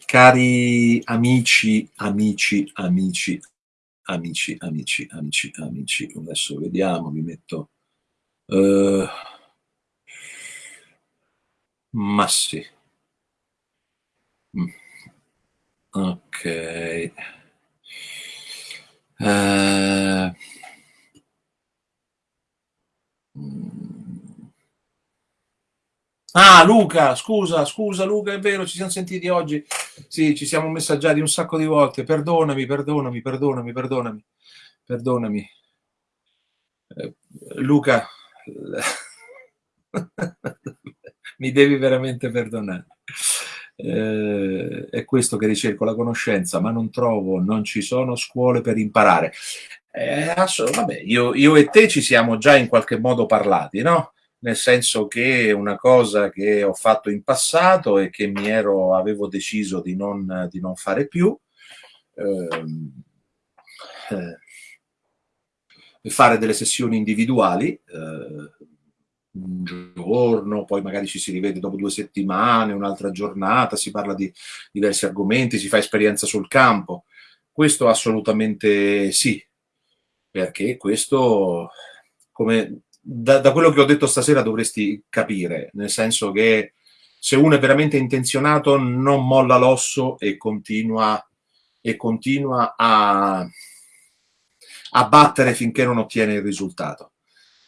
cari amici, amici, amici, amici, amici, amici, amici, adesso vediamo, mi metto... Uh, ma sì. Mm. Ok. Eh... Mm. Ah, Luca, scusa, scusa Luca, è vero, ci siamo sentiti oggi. Sì, ci siamo messaggiati un sacco di volte. Perdonami, perdonami, perdonami, perdonami, perdonami. Eh, Luca, mi devi veramente perdonare. Eh, è questo che ricerco la conoscenza, ma non trovo, non ci sono scuole per imparare. Eh, vabbè, io, io, e te ci siamo già in qualche modo parlati, no? Nel senso che una cosa che ho fatto in passato e che mi ero, avevo deciso di non, di non fare più. Ehm, eh, fare delle sessioni individuali, eh, un giorno, poi magari ci si rivede dopo due settimane, un'altra giornata, si parla di diversi argomenti, si fa esperienza sul campo. Questo assolutamente sì, perché questo, come da, da quello che ho detto stasera dovresti capire, nel senso che se uno è veramente intenzionato non molla l'osso e continua, e continua a, a battere finché non ottiene il risultato.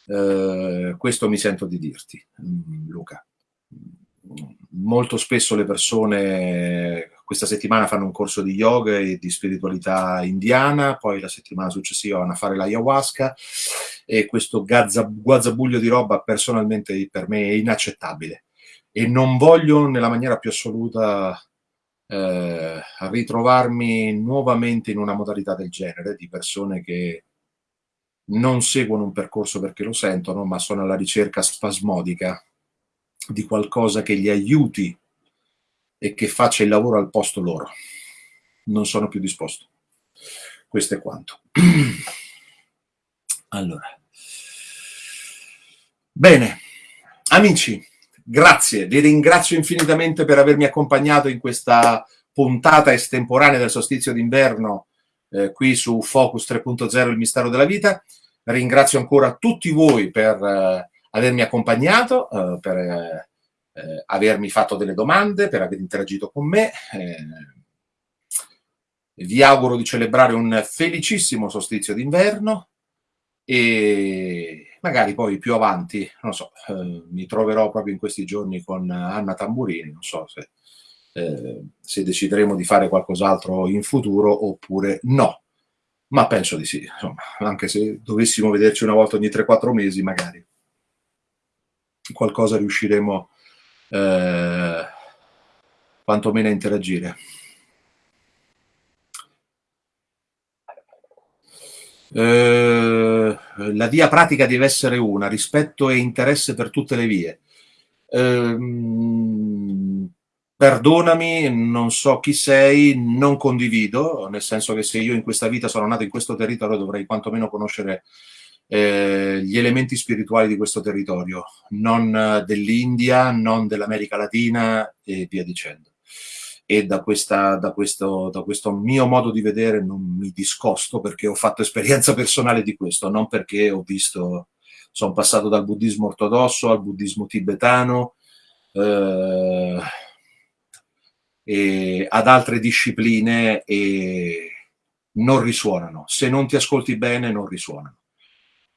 Eh, questo mi sento di dirti, mm, Luca. Molto spesso le persone questa settimana fanno un corso di yoga e di spiritualità indiana, poi la settimana successiva vanno a fare l'ayahuasca e questo guazzabuglio di roba personalmente per me è inaccettabile e non voglio nella maniera più assoluta eh, ritrovarmi nuovamente in una modalità del genere di persone che non seguono un percorso perché lo sentono, ma sono alla ricerca spasmodica di qualcosa che gli aiuti e che faccia il lavoro al posto loro. Non sono più disposto. Questo è quanto. allora. Bene, amici, grazie. Vi ringrazio infinitamente per avermi accompagnato in questa puntata estemporanea del solstizio d'inverno eh, qui su Focus 3.0 Il mistero della vita. Ringrazio ancora tutti voi per eh, avermi accompagnato, eh, per eh, eh, avermi fatto delle domande, per aver interagito con me. Eh, vi auguro di celebrare un felicissimo solstizio d'inverno e magari poi più avanti, non so, mi troverò proprio in questi giorni con Anna Tamburini, non so se se decideremo di fare qualcos'altro in futuro oppure no. Ma penso di sì, insomma, anche se dovessimo vederci una volta ogni 3-4 mesi, magari qualcosa riusciremo eh, quantomeno a interagire. Eh, la via pratica deve essere una, rispetto e interesse per tutte le vie. Eh, perdonami, non so chi sei, non condivido, nel senso che se io in questa vita sono nato in questo territorio dovrei quantomeno conoscere eh, gli elementi spirituali di questo territorio, non dell'India, non dell'America Latina e via dicendo. E da, questa, da, questo, da questo mio modo di vedere non mi discosto perché ho fatto esperienza personale di questo, non perché ho visto, sono passato dal buddismo ortodosso al buddismo tibetano, eh, eh, ad altre discipline e non risuonano. Se non ti ascolti bene, non risuonano.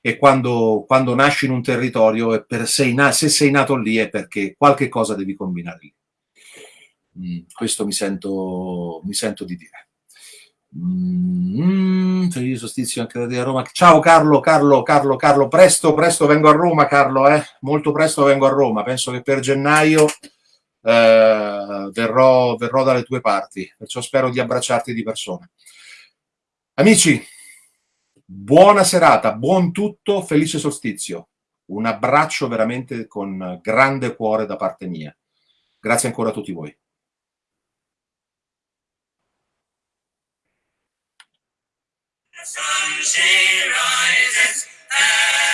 E quando, quando nasci in un territorio, per, sei se sei nato lì è perché qualche cosa devi combinare lì. Mm, questo mi sento, mi sento di dire. Mm, felice solstizio anche da te a Roma. Ciao Carlo, Carlo, Carlo, Carlo, presto, presto vengo a Roma, Carlo, eh? molto presto vengo a Roma. Penso che per gennaio eh, verrò, verrò dalle tue parti, perciò spero di abbracciarti di persona. Amici, buona serata, buon tutto, felice solstizio. Un abbraccio veramente con grande cuore da parte mia. Grazie ancora a tutti voi. The sun she rises early